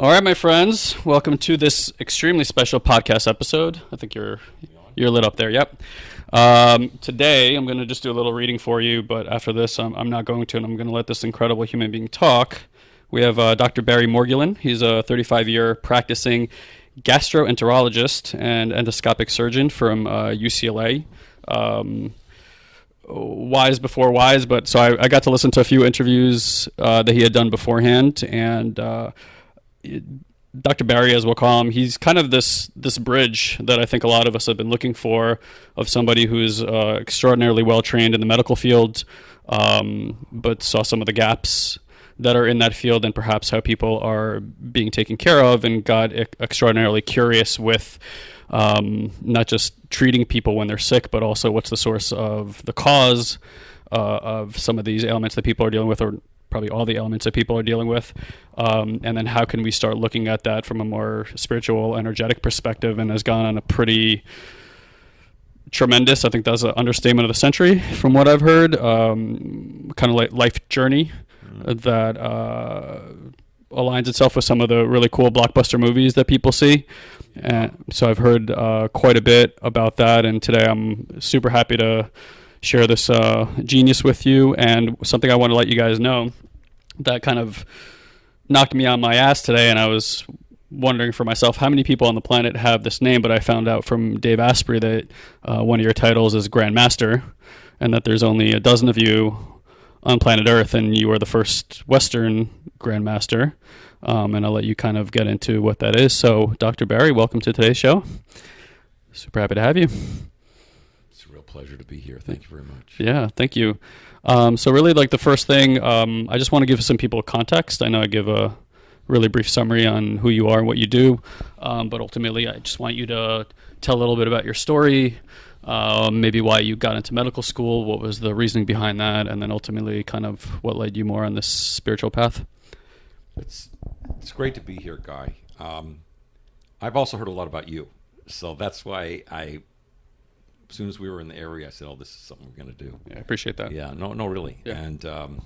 All right, my friends, welcome to this extremely special podcast episode. I think you're you're lit up there. Yep. Um, today, I'm going to just do a little reading for you, but after this, I'm, I'm not going to, and I'm going to let this incredible human being talk. We have uh, Dr. Barry Morguelan. He's a 35 year practicing gastroenterologist and endoscopic surgeon from uh, UCLA. Um, wise before wise, but so I, I, got to listen to a few interviews uh, that he had done beforehand, and uh, Dr. Barry, as we'll call him, he's kind of this this bridge that I think a lot of us have been looking for of somebody who's uh, extraordinarily well trained in the medical field, um, but saw some of the gaps that are in that field and perhaps how people are being taken care of, and got extraordinarily curious with um, not just treating people when they're sick, but also what's the source of the cause uh, of some of these ailments that people are dealing with, or probably all the elements that people are dealing with. Um, and then how can we start looking at that from a more spiritual, energetic perspective? And has gone on a pretty tremendous, I think that's an understatement of the century from what I've heard, um, kind of like life journey mm-hmm. that uh, aligns itself with some of the really cool blockbuster movies that people see. And so I've heard uh, quite a bit about that. And today I'm super happy to share this uh, genius with you. And something I want to let you guys know that kind of knocked me on my ass today. And I was wondering for myself how many people on the planet have this name, but I found out from Dave Asprey that uh, one of your titles is Grandmaster, and that there's only a dozen of you on planet Earth, and you are the first Western Grandmaster. Um, and I'll let you kind of get into what that is. So, Dr. Barry, welcome to today's show. Super happy to have you pleasure to be here. Thank you very much. Yeah, thank you. Um, so really, like the first thing, um, I just want to give some people context. I know I give a really brief summary on who you are and what you do, um, but ultimately, I just want you to tell a little bit about your story, uh, maybe why you got into medical school, what was the reasoning behind that, and then ultimately, kind of what led you more on this spiritual path. It's it's great to be here, Guy. Um, I've also heard a lot about you, so that's why I as soon as we were in the area, I said, "Oh, this is something we're going to do." Yeah, I appreciate that. Yeah, no, no, really. Yeah. And um,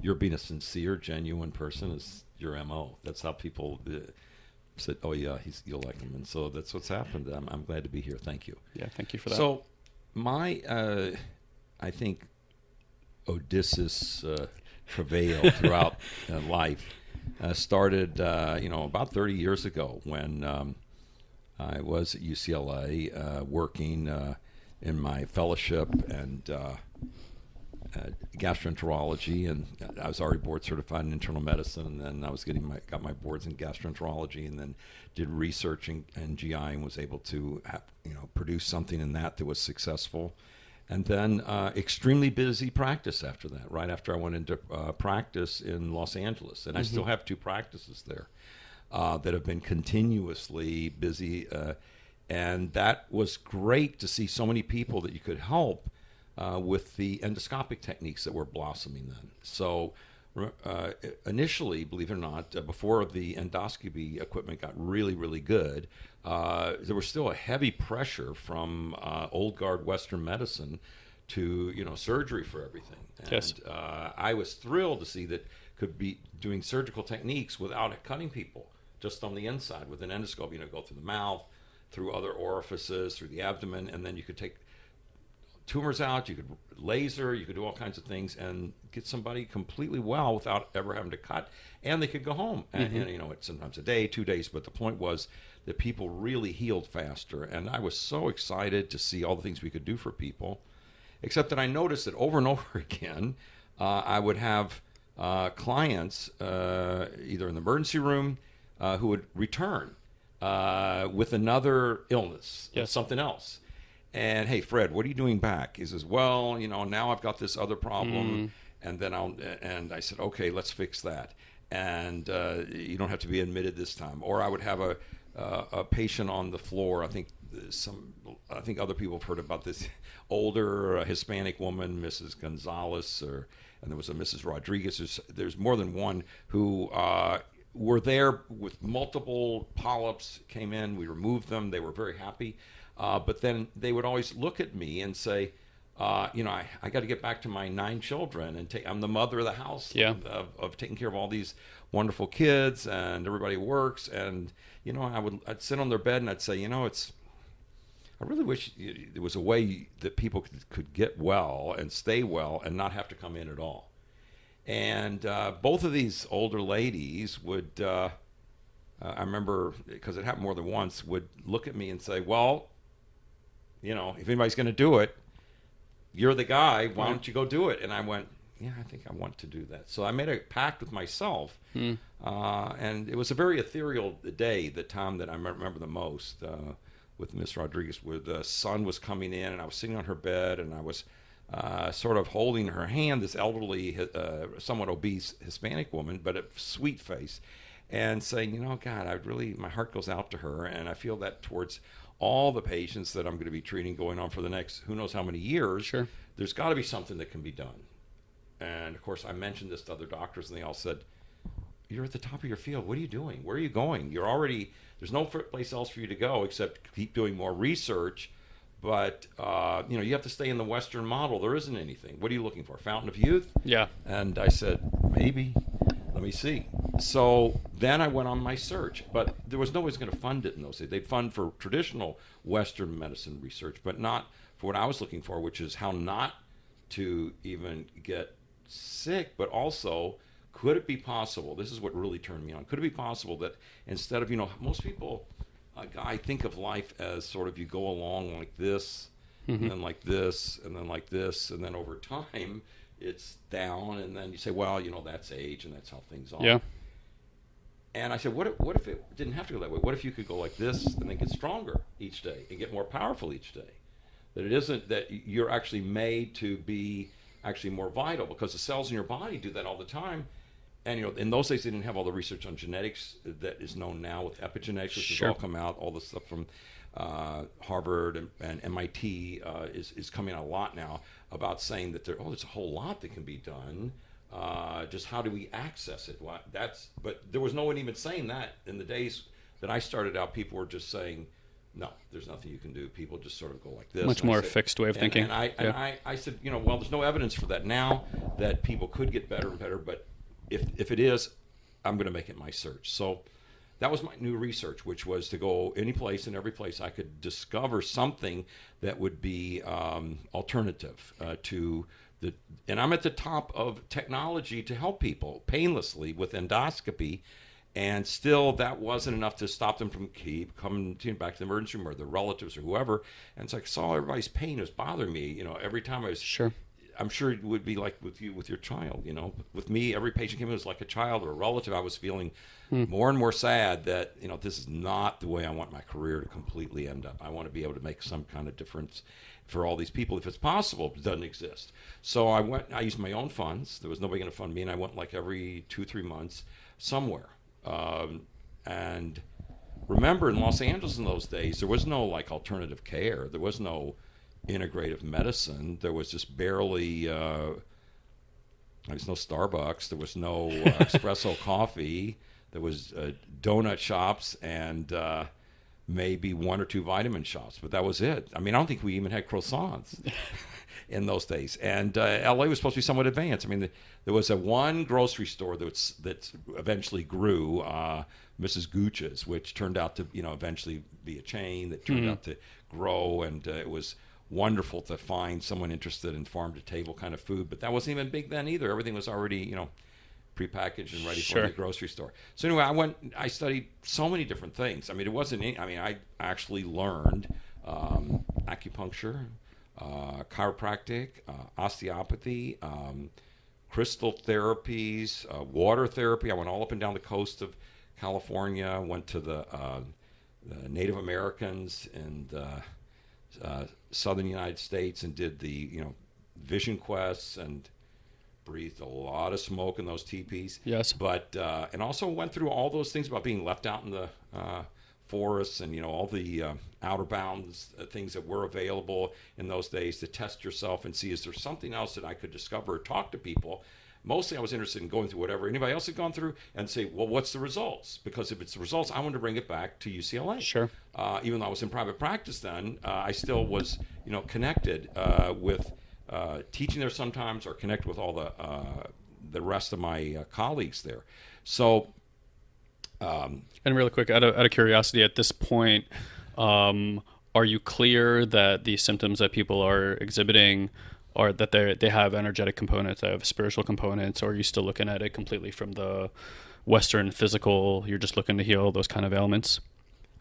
you're being a sincere, genuine person is your mo. That's how people uh, said, "Oh yeah, he's you'll like him," and so that's what's happened. I'm, I'm glad to be here. Thank you. Yeah, thank you for that. So, my, uh, I think, Odysseus uh, travail throughout uh, life uh, started, uh, you know, about 30 years ago when. Um, I was at UCLA uh, working uh, in my fellowship and uh, gastroenterology, and I was already board certified in internal medicine, and then I was getting my got my boards in gastroenterology, and then did research in, in GI and was able to have, you know produce something in that that was successful. And then uh, extremely busy practice after that. Right after I went into uh, practice in Los Angeles, and mm-hmm. I still have two practices there uh, that have been continuously busy. Uh, and that was great to see so many people that you could help uh, with the endoscopic techniques that were blossoming then. So, uh, initially, believe it or not, uh, before the endoscopy equipment got really, really good, uh, there was still a heavy pressure from old guard Western medicine to you know surgery for everything. And yes. I was thrilled to see that could be doing surgical techniques without cutting people just on the inside with an endoscope. You know, go through the mouth, through other orifices, through the abdomen, and then you could take tumors out. You could laser. You could do all kinds of things and get somebody completely well without ever having to cut, and they could go home. And, mm-hmm. and you know, it's sometimes a day, two days, but the point was that people really healed faster, and I was so excited to see all the things we could do for people. Except that I noticed that over and over again, uh, I would have uh, clients uh, either in the emergency room uh, who would return uh, with another illness, yes. something else. And hey, Fred, what are you doing back? He says, well, you know, now I've got this other problem, mm. and then I'll. And I said, okay, let's fix that. And uh, you don't have to be admitted this time. Or I would have a uh, a patient on the floor. I think some. I think other people have heard about this older uh, Hispanic woman, Mrs. Gonzalez, or and there was a Mrs. Rodriguez. There's, there's more than one who uh, were there with multiple polyps, came in, we removed them, they were very happy. Uh, but then they would always look at me and say, uh, you know, I, I got to get back to my nine children and take, I'm the mother of the house Yeah. of, of, of taking care of all these wonderful kids and everybody works. And, you know, I would, I'd sit on their bed and I'd say, you know, it's, I really wish there was a way that people could, could get well and stay well and not have to come in at all. And uh, both of these older ladies would, uh, uh, I remember because it happened more than once, would look at me and say, "Well, you know, if anybody's going to do it, you're the guy. Why don't you go do it?" And I went, "Yeah, I think I want to do that." So I made a pact with myself, uh, and it was a very ethereal day, the time that I remember the most. Uh, with Miss Rodriguez, where the sun was coming in, and I was sitting on her bed, and I was uh, sort of holding her hand. This elderly, uh, somewhat obese Hispanic woman, but a sweet face, and saying, you know, God, I really, my heart goes out to her, and I feel that towards all the patients that I'm going to be treating going on for the next who knows how many years. Sure. There's got to be something that can be done. And of course, I mentioned this to other doctors, and they all said, "You're at the top of your field. What are you doing? Where are you going? You're already there's no place else for you to go except keep doing more research." But uh, you know, you have to stay in the Western model. There isn't anything. What are you looking for? Fountain of youth? Yeah. And I said, maybe. Let me see. So then I went on my search, but there was no one going to fund it in those days. They'd fund for traditional Western medicine research, but not for what I was looking for, which is how not to even get sick, but also could it be possible? This is what really turned me on. Could it be possible that instead of, you know, most people, uh, I think of life as sort of you go along like this, and then like this, and then like this, and then over time it's down, and then you say, well, you know, that's age, and that's how things are. Yeah. And I said, what if, what if it didn't have to go that way? What if you could go like this and then get stronger each day and get more powerful each day? That it isn't that you're actually made to be actually more vital because the cells in your body do that all the time. And you know, in those days, they didn't have all the research on genetics that is known now with epigenetics, which Sure. has all come out. All the stuff from uh, Harvard and, and MIT uh, is is coming out a lot now about saying that there oh, there's a whole lot that can be done. Uh, just how do we access it? That's but there was no one even saying that in the days that I started out. People were just saying, no, there's nothing you can do. People just sort of go like this. Much And more said- fixed way of and- thinking. And I, and Yeah. I, I said, you know, well, there's no evidence for that now that people could get better and better, but if, if it is, I'm going to make it my search. So that was my new research, which was to go any place and every place I could discover something that would be um, alternative uh, to the. And I'm at the top of technology to help people painlessly with endoscopy. And still, that wasn't enough to stop them from keep coming back to the emergency room or their relatives or whoever. And so I saw everybody's pain. Was bothering me. You know, every time I was Sure. I'm sure it would be like with you with your child. You know, with me, every patient came in was like a child or a relative. I was feeling more and more sad that you know this is not the way I want my career to completely end up. I want to be able to make some kind of difference for all these people if it's possible. It doesn't exist. So I went. I used my own funds. There was nobody going to fund me, and I went like every two three months somewhere. Um, and remember, in Los Angeles in those days, there was no like alternative care. There was no integrative medicine. There was just barely. Uh, there was no Starbucks. There was no uh, espresso coffee. There was uh, donut shops and uh, maybe one or two vitamin shops, but that was it. I mean, I don't think we even had croissants in those days. And uh, LA was supposed to be somewhat advanced. I mean, the, there was a one grocery store that's that eventually grew, uh, Mrs. Gooch's, which turned out to you know eventually be a chain that turned out to grow, and uh, it was wonderful to find someone interested in farm to table kind of food. But that wasn't even big then either. Everything was already you know prepackaged and ready Sure. for the grocery store. So anyway, I went. I studied so many different things. I mean, it wasn't. Any, I mean, I actually learned um, acupuncture, uh, chiropractic, uh, osteopathy, um, crystal therapies, uh, water therapy. I went all up and down the coast of California. Went to the, uh, the Native Americans and uh, southern United States and did the you know vision quests and breathed a lot of smoke in those teepees. Yes. But uh, and also went through all those things about being left out in the uh, forests and you know all the uh, outer bounds uh, things that were available in those days to test yourself and see is there something else that I could discover or talk to people. Mostly, I was interested in going through whatever anybody else had gone through and say, well, what's the results? Because if it's the results, I want to bring it back to UCLA Sure. uh, even though I was in private practice then, uh, I still was, you know, connected uh, with uh, teaching there sometimes or connect with all the uh, the rest of my uh, colleagues there. So and really quick, out of, out of curiosity, at this point, um, are you clear that the symptoms that people are exhibiting are that they they have energetic components, they have spiritual components, or are you still looking at it completely from the Western physical? You're just looking to heal those kind of ailments.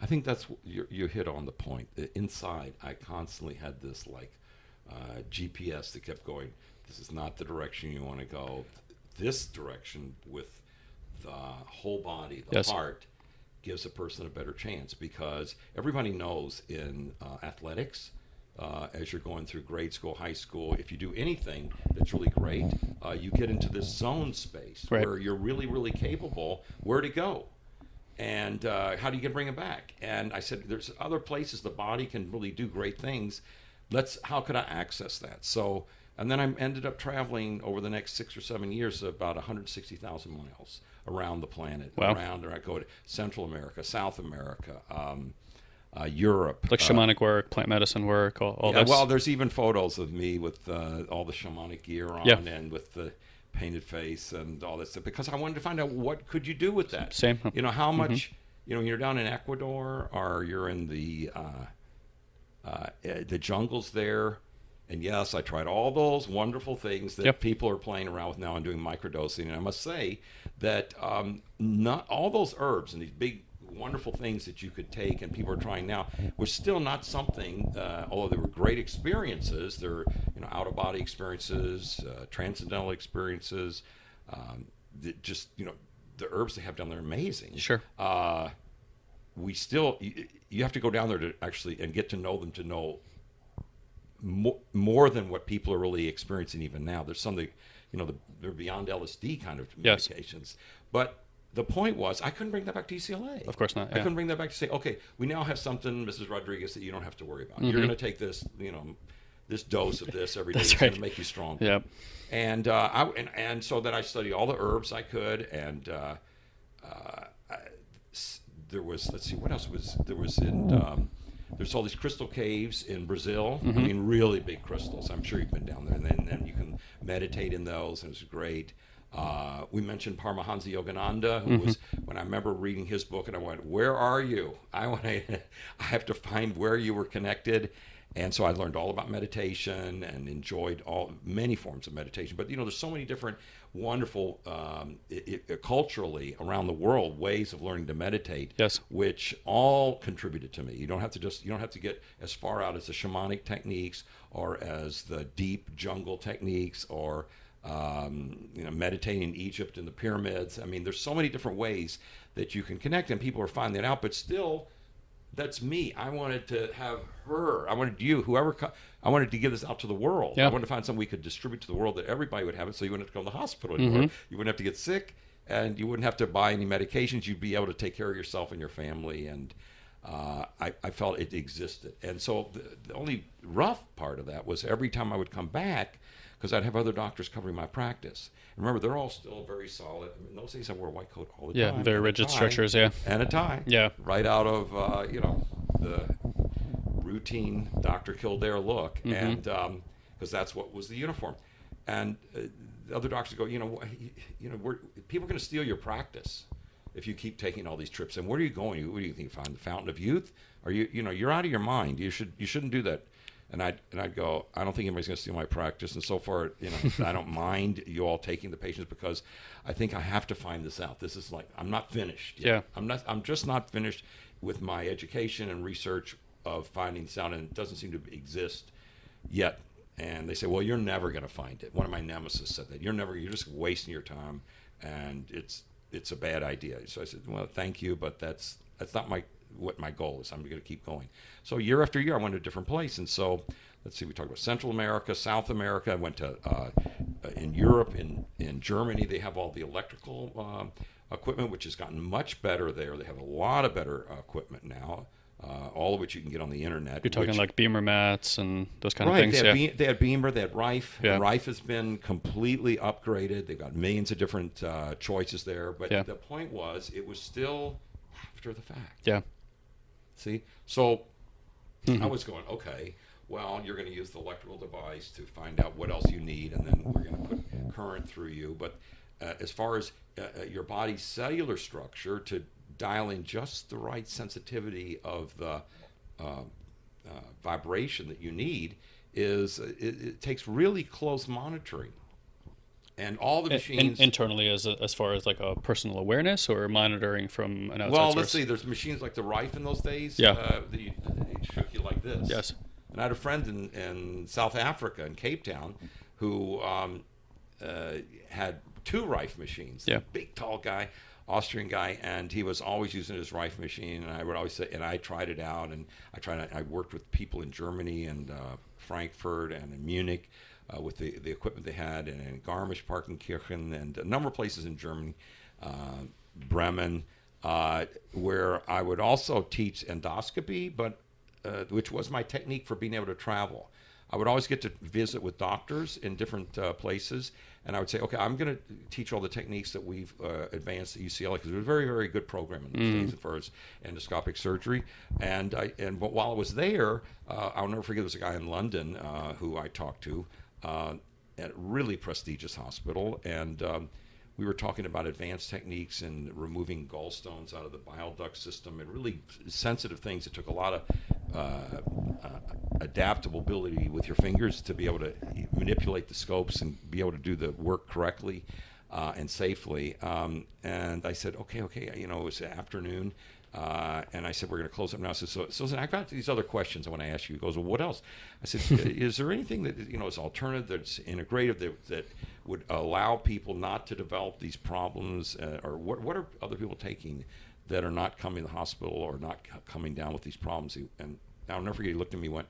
I think that's you, you hit on the point. Inside, I constantly had this like uh, GPS that kept going. This is not the direction you want to go. This direction with the whole body, the Yes. heart, gives a person a better chance because everybody knows in uh, athletics, uh, as you're going through grade school, high school, if you do anything that's really great, uh, you get into this zone space Right. where you're really, really capable where to go and uh, how do you get bring it back? And I said, there's other places the body can really do great things. Let's how could I access that? So and then I ended up traveling over the next six or seven years about 160,000 miles around the planet. Wow. Around, or I go to Central America, South America, um, uh, Europe. Like uh, shamanic work, plant medicine work, all, all yeah, this. well, there's even photos of me with uh, all the shamanic gear on Yeah. and with the painted face and all that stuff because I wanted to find out what could you do with that. Same. You know how much. You know, you're down in Ecuador or you're in the uh, uh, eh, the jungles there. And yes, I tried all those wonderful things that Yep. people are playing around with now and doing microdosing. And I must say that um, not all those herbs and these big wonderful things that you could take and people are trying now was still not something. Uh, although they were great experiences, they're you know out of body experiences, uh, transcendental experiences. Um, that just you know the herbs they have down there are amazing. Sure. Uh, we still you, you have to go down there to actually and get to know them to know more, more than what people are really experiencing even now. There's something, you know, the, they're beyond LSD kind of Yes. medications. But the point was, I couldn't bring that back to UCLA. Of course not, I couldn't bring that back to say, okay, we now have something, Mrs. Rodriguez, that you don't have to worry about. Mm-hmm. You're going to take this, you know, this dose of this every day. That's it's going to make you strong. Yep. And, uh, I, and and so then I studied all the herbs I could, and uh, uh, I- there was let's see what else was there was in um, there's all these crystal caves in Brazil. I mean, really big crystals. I'm sure you've been down there, and then, then you can meditate in those, and it's great. Uh, we mentioned Paramahansa Yogananda, who was when I remember reading his book, and I went, "Where are you? I want to, I have to find where you were connected." And so I learned all about meditation and enjoyed all many forms of meditation. But you know, there's so many different wonderful um, i i culturally around the world ways of learning to meditate Yes. which all contributed to me. You don't have to just you don't have to get as far out as the shamanic techniques or as the deep jungle techniques or um, you know meditating in Egypt and the pyramids. I mean, there's so many different ways that you can connect, and people are finding that out. But still, that's me. I wanted to have her. I wanted you, whoever. Co- I wanted to give this out to the world. I wanted to find something we could distribute to the world that everybody would have it, so you wouldn't have to go to the hospital anymore. You wouldn't have to get sick, and you wouldn't have to buy any medications. You'd be able to take care of yourself and your family. And uh, I, I felt it existed. And so the, the only rough part of that was every time I would come back, because I'd have other doctors covering my practice. And remember, they're all still very solid. I mean, in those days, I wore a white coat all the Yeah, time. Yeah, very rigid tie structures, yeah. and a tie. Yeah. Right out of uh, you know the routine Dr. Kildare look, Mm-hmm. and because that's what was the uniform. And uh, the other doctors go, you know, you know, we're, people are going to steal your practice if you keep taking all these trips. And where are you going? What do you think? Find the fountain of youth? Are you, you know, you're out of your mind. You should, you shouldn't do that. And I'd, and I'd go, I don't think anybody's going to steal my practice. And so far, you know, I don't mind you all taking the patients because I think I have to find this out. This is like, I'm not finished. yet. Yeah. I'm not. I'm just not finished with my education and research of finding sound, and it doesn't seem to exist yet. And they say, "Well, you're never going to find it." One of my nemesis said that you're never. You're just wasting your time, and it's it's a bad idea. So I said, "Well, thank you, but that's that's not my what my goal is. I'm going to keep going." So year after year, I went to a different place, and so let's see. We talked about Central America, South America. I went to uh, in Europe, in in Germany. They have all the electrical. Um, equipment, which has gotten much better there. They have a lot of better uh, equipment now, uh, all of which you can get on the internet. You're talking which- like BEMER mats and those kind right. of things. They had, Yeah. Be- they had BEMER, they had Rife. Yeah. Rife has been completely upgraded. They've got millions of different uh, choices there. But Yeah. the point was, it was still after the fact. yeah. See, so Mm-hmm. I was going, okay, well, you're going to use the electrical device to find out what else you need, and then we're going to put current through you. But uh, as far as uh, uh, your body's cellular structure, to dial in just the right sensitivity of the uh, uh, vibration that you need, is uh, it, it takes really close monitoring. And all the In- machines. internally, as as far as like a personal awareness or monitoring from an outside well, source. let's see. There's machines like the Rife in those days. Yeah. Uh, you, they shook you like this. Yes. And I had a friend in, in South Africa, in Cape Town, who um, uh, had two Rife machines. Yeah. Big, tall guy, Austrian guy, and he was always using his Rife machine. And I would always say, and I tried it out, and I tried. I worked with people in Germany and uh, Frankfurt and in Munich. Uh, with the, the equipment they had, and in Garmisch-Partenkirchen, and a number of places in Germany, uh, Bremen, uh, where I would also teach endoscopy, but uh, which was my technique for being able to travel. I would always get to visit with doctors in different uh, places, and I would say, okay, I'm going to teach all the techniques that we've uh, advanced at UCLA because it was a very, very good program in those days as far as endoscopic surgery. And I, and but while I was there, uh, I'll never forget there was a guy in London uh, who I talked to uh, at a really prestigious hospital, and um, we were talking about advanced techniques and removing gallstones out of the bile duct system and really sensitive things. It took a lot of adaptability with your fingers to be able to manipulate the scopes and be able to do the work correctly uh, and safely. Um, and I said, okay, okay, you know, it was afternoon. Uh, and I said, we're going to close up now. I said, so, so listen, I've got these other questions I want to ask you. He goes, well, what else? I said, is there anything that, you know, is alternative, that's integrative, that, that would allow people not to develop these problems? Uh, or what, what are other people taking that are not coming to the hospital or not c- coming down with these problems? He, and I'll never forget, he looked at me and went,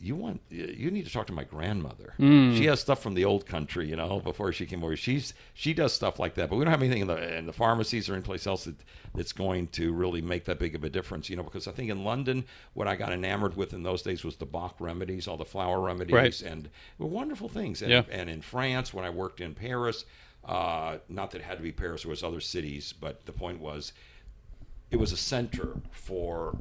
"You- want you need to talk to my grandmother. Mm. She has stuff from the old country, you know, before she came over. She's she does stuff like that, but we don't have anything in the in the pharmacies or anyplace else that that's going to really make that big of a difference, you know. Because I think in London, what I got enamored with in those days was the Bach remedies, all the flower remedies, Right. and were wonderful things. And, Yeah. and in France, when I worked in Paris, uh, not that it had to be Paris, there was other cities, but the point was it was a center for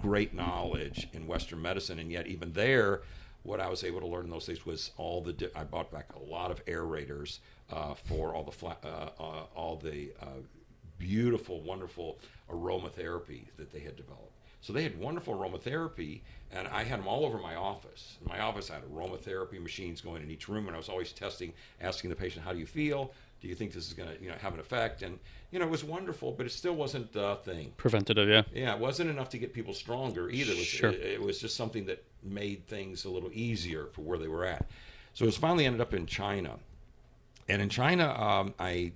great knowledge in Western medicine, and yet even there, what I was able to learn in those days was all the. Di- I bought back a lot of aerators uh, for all the fla- uh, uh, all the uh, beautiful, wonderful aromatherapy that they had developed. So they had wonderful aromatherapy, and I had them all over my office. In my office, I had aromatherapy machines going in each room, and I was always testing, asking the patient, "How do you feel? Do you think this is going to, you know, have an effect?" And you know, it was wonderful, but it still wasn't the thing. Preventative, yeah. Yeah, it wasn't enough to get people stronger either. It was, Sure. it, it was just something that made things a little easier for where they were at. So it was finally ended up in China, and in China, um, I,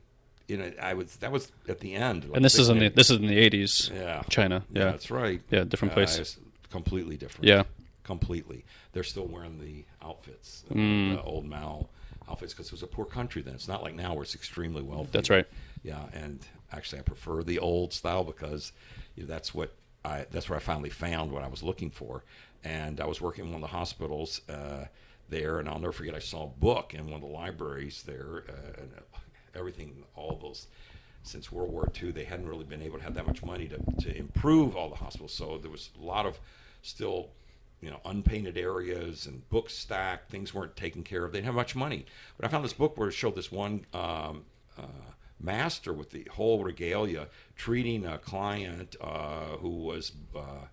you know, I was that was at the end. like And this is in the this is in the eighties. yeah China. Yeah. that's right. Yeah, different Uh, place. it's completely different. Yeah. completely. They're still wearing the outfits, uh, Mm. the old Mao outfits, because it was a poor country then. It's not like now where it's extremely wealthy. That's right. Yeah, and actually, I prefer the old style because you know, that's what I that's where I finally found what I was looking for. And I was working in one of the hospitals uh, there, and I'll never forget. I saw a book in one of the libraries there, uh, and everything, all those. Since World War II, they hadn't really been able to have that much money to, to improve all the hospitals. So there was a lot of still, you know, unpainted areas and books stacked. Things weren't taken care of. They didn't have much money. But I found this book where it showed this one um, uh, master with the whole regalia treating a client uh, who was uh,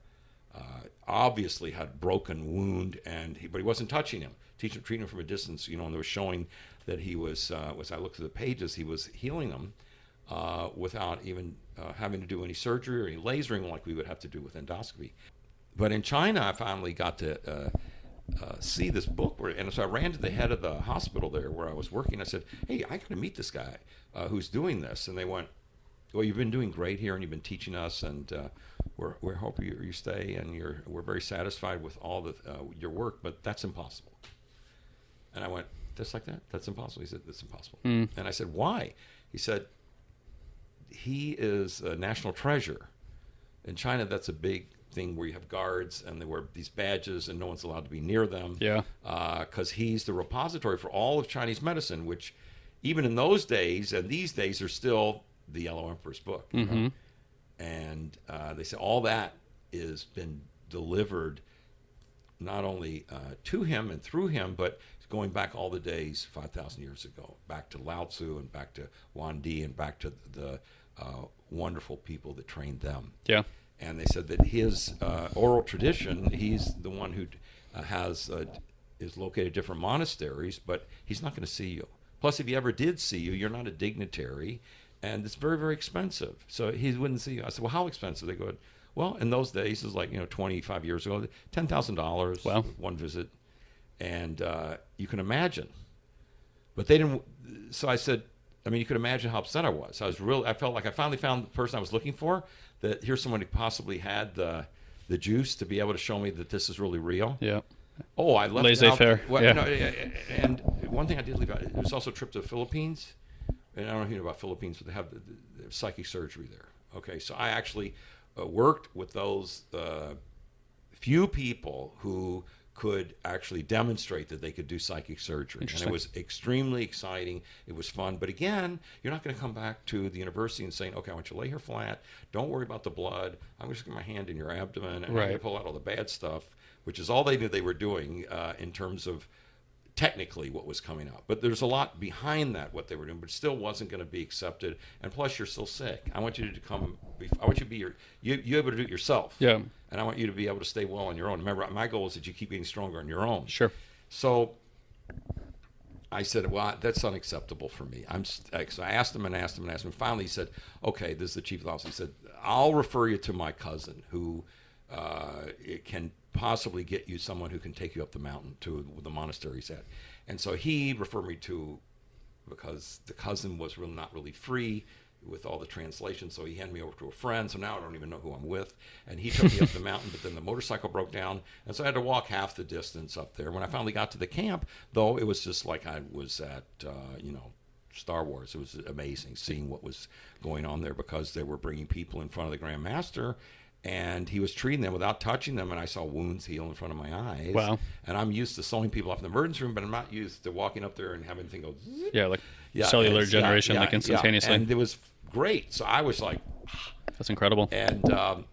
uh, obviously had broken wound, and he, but he wasn't touching him, teaching treating him from a distance. You know, and they were showing that he was. Uh, as I looked through the pages, he was healing them uh, without even having to do any surgery or any lasering like we would have to do with endoscopy. But in China, I finally got to uh, uh, see this book, where, and so I ran to the head of the hospital there where I was working. I said, "Hey, I got to meet this guy uh, who's doing this," and they went, "Well, you've been doing great here, and you've been teaching us, and uh, we're we're hoping you, you stay, and you're we're very satisfied with all the uh, your work, but that's impossible." And I went, "Just like that? That's impossible." He said, "That's impossible." And I said, "Why?" He said, "He is a national treasure." In China, that's a big thing where you have guards and they wear these badges and no one's allowed to be near them. Yeah. Because he's the repository for all of Chinese medicine, which even in those days and these days are still the Yellow Emperor's book. you know? And uh, they say all that is been delivered not only uh, to him and through him, but going back all the days 5,000 years ago, back to Lao Tzu and back to Huang Di and back to the uh, wonderful people that trained them. Yeah. And they said that his uh, oral tradition, he's the one who uh, has uh, is located at different monasteries, but he's not going to see you. Plus, if he ever did see you, you're not a dignitary, and it's very, very expensive. So he wouldn't see you. I said, well, how expensive? They go, well, in those days, it's like you know, 25 years ago, ten thousand dollars, Wow. one visit, and uh, you can imagine. But they didn't. So I said, I mean, you could imagine how upset I was. I was real. I felt like I finally found the person I was looking for. That here's someone who possibly had the the juice to be able to show me that this is really real. Yeah. Oh, I left Laissez-faire, out. Well, yeah. no, and one thing I did leave out. It was also a trip to the Philippines, and I don't know if you know about Philippines, but they have the, the, the psychic surgery there. Okay, so I actually uh, worked with those uh, few people who could actually demonstrate that they could do psychic surgery, and it was extremely exciting. It was fun, but again, you're not going to come back to the university and saying, "Okay, I want you to lay here flat. Don't worry about the blood. I'm just going to get my hand in your abdomen and Right. pull out all the bad stuff," which is all they knew they were doing uh, in terms of technically what was coming out. But there's a lot behind that what they were doing, but still wasn't going to be accepted. And plus, you're still sick. I want you to come. I want you to be your you you able to do it yourself. Yeah. And I want you to be able to stay well on your own. Remember, my goal is that you keep getting stronger on your own. Sure. So I said, well, that's unacceptable for me. I'm so I asked him and asked him and asked him. Finally, he said, okay, this is the chief of the office. He said, I'll refer you to my cousin who uh, it can possibly get you someone who can take you up the mountain to the monastery he's at. And so he referred me to because the cousin was real, not really free with all the translation. So he handed me over to a friend. So now I don't even know who I'm with. And he took me up the mountain, but then the motorcycle broke down. And so I had to walk half the distance up there. When I finally got to the camp, though, it was just like I was at, uh, you know, Star Wars. It was amazing seeing what was going on there because they were bringing people in front of the Grand Master. And he was treating them without touching them, and I saw wounds heal in front of my eyes. Wow. And I'm used to sewing people up in the emergency room, but I'm not used to walking up there and having things go Yeah. Like yeah, cellular it's- yeah, generation, yeah, like instantaneously. And it was great. So I was like, That's incredible. and um,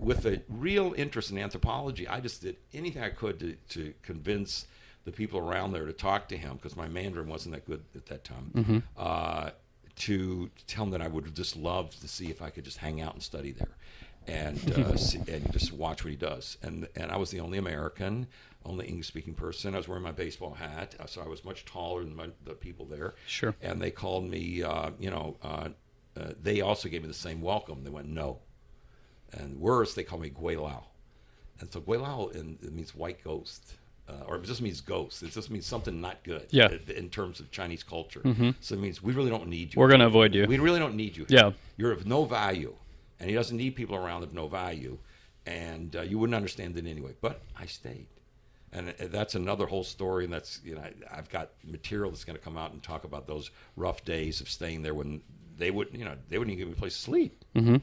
with a real interest in anthropology, I just did anything I could to, to convince the people around there to talk to him because my Mandarin wasn't that good at that time. Mm-hmm. Uh, to tell him that I would just love to see if I could just hang out and study there, and uh, see, and just watch what he does. And and I was the only American, only English speaking person. I was wearing my baseball hat, uh, so I was much taller than my, the people there Sure. and they called me, uh, you know, uh, uh, they also gave me the same welcome. They went, no. And worse, they called me Guilao. And so Guilao in, it means white ghost, uh, or it just means ghost. It just means something not good Yeah. in- in terms of Chinese culture. So it means we really don't need you. We're gonna avoid you. We really don't need you. Yeah. You're of no value. And he doesn't need people around of no value. And uh, you wouldn't understand it anyway. But I stayed. And that's another whole story. And that's, you know, I've got material that's going to come out and talk about those rough days of staying there when they wouldn't, you know, they wouldn't even give me a place to sleep. Mm-hmm.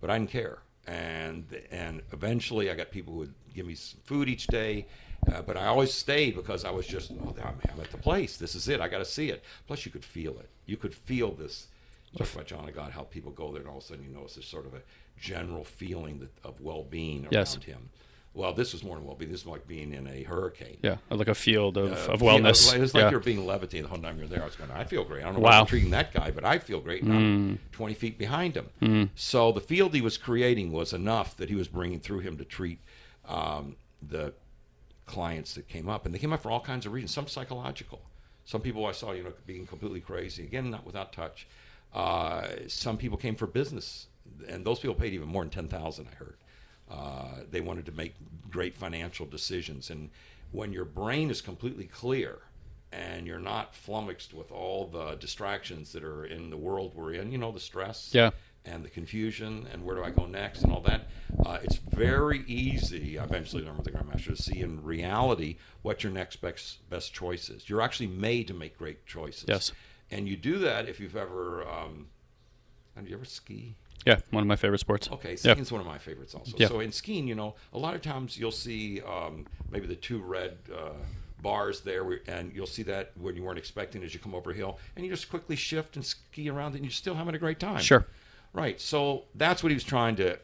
But I didn't care. And, and eventually I got people who would give me some food each day. Uh, but I always stayed because I was just, oh, I'm I'm at the place. This is it. I got to see it. Plus, you could feel it. You could feel this. Talk about John of God, how people go there, and all of a sudden you notice there's sort of a general feeling that, of well-being around Yes. him. Well, this was more than well-being. This is like being in a hurricane. Yeah. Like a field of, Uh, of you know, wellness. It was like yeah. you're being levitated the whole time you're there. I was going, I feel great. I don't know Wow. why I'm treating that guy, but I feel great. And I'm 20 feet behind him. So the field he was creating was enough that he was bringing through him to treat um, the clients that came up. And they came up for all kinds of reasons, some psychological. Some people I saw, you know, being completely crazy. Again, not without touch. Uh, some people came for business, and those people paid even more than 10000 I heard. Uh, they wanted to make great financial decisions. And when your brain is completely clear and you're not flummoxed with all the distractions that are in the world we're in, you know, the stress Yeah. and the confusion and where do I go next and all that, uh, it's very easy, I eventually learned with the Grandmaster, to see in reality what your next best, best choice is. You're actually made to make great choices. Yes. And you do that if you've ever, um, have you ever ski? Yeah. One of my favorite sports. Okay, Yeah. skiing's one of my favorites also. Yeah. So in skiing, you know, a lot of times you'll see um, maybe the two red uh, bars there, and you'll see that when you weren't expecting as you come over a hill, and you just quickly shift and ski around, and you're still having a great time. Sure. Right. So that's what he was trying to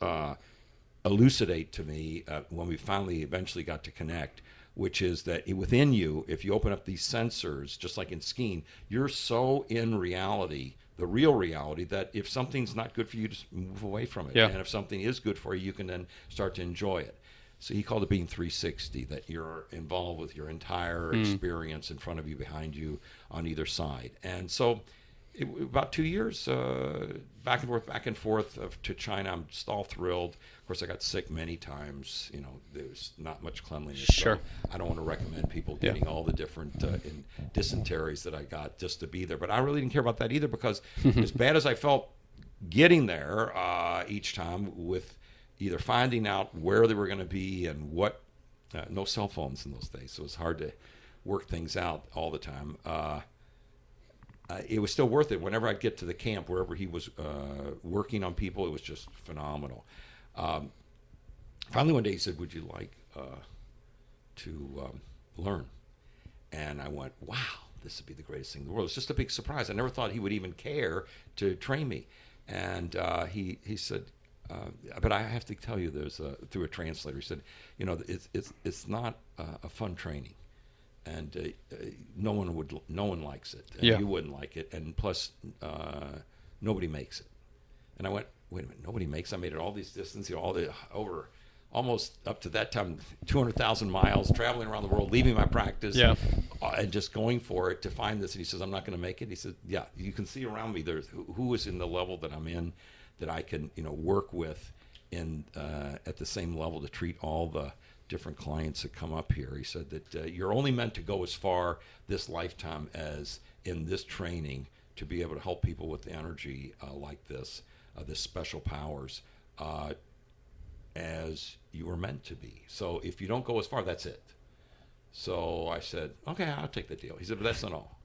uh, elucidate to me uh, when we finally eventually got to connect, which is that within you, if you open up these sensors, just like in skiing, you're so in reality, the real reality, that if something's not good for you, just move away from it. Yeah. And if something is good for you, you can then start to enjoy it. So he called it being 360, that you're involved with your entire hmm. experience in front of you, behind you, on either side. And so, it, about two years uh, back and forth, back and forth of, to China. I'm just all thrilled. Of course, I got sick many times. You know, there's not much cleanliness. so Sure. I don't want to recommend people Yeah. getting all the different uh, in dysenteries that I got just to be there. But I really didn't care about that either because as bad as I felt getting there uh, each time with either finding out where they were going to be and what, uh, no cell phones in those days, so it was hard to work things out all the time. Uh, it was still worth it. Whenever I'd get to the camp, wherever he was uh, working on people, it was just phenomenal. Um, finally, one day he said, "Would you like uh, to um, learn?" And I went, "Wow, this would be the greatest thing in the world." It's just a big surprise. I never thought he would even care to train me. And uh, he he said, uh, "But I have to tell you, there's a, through a translator." He said, "You know, it's it's it's not uh, a fun training." And uh, no one would no one likes it. And Yeah. you wouldn't like it. And plus uh, nobody makes it. And i went wait a minute nobody makes i made it all these distances you know, all the over almost up to that time 200000 miles traveling around the world leaving my practice Yeah. uh, and just going for it to find this. And he says i'm not going to make it. He said yeah you can see around me there's who, who is in the level that i'm in that i can you know work with in uh, at the same level to treat all the different clients that come up here. He said that uh, you're only meant to go as far this lifetime as in this training to be able to help people with energy uh, like this, uh, this special powers, uh, as you were meant to be. So if you don't go as far, that's it. So I said, okay, I'll take the deal. He said, but that's not all.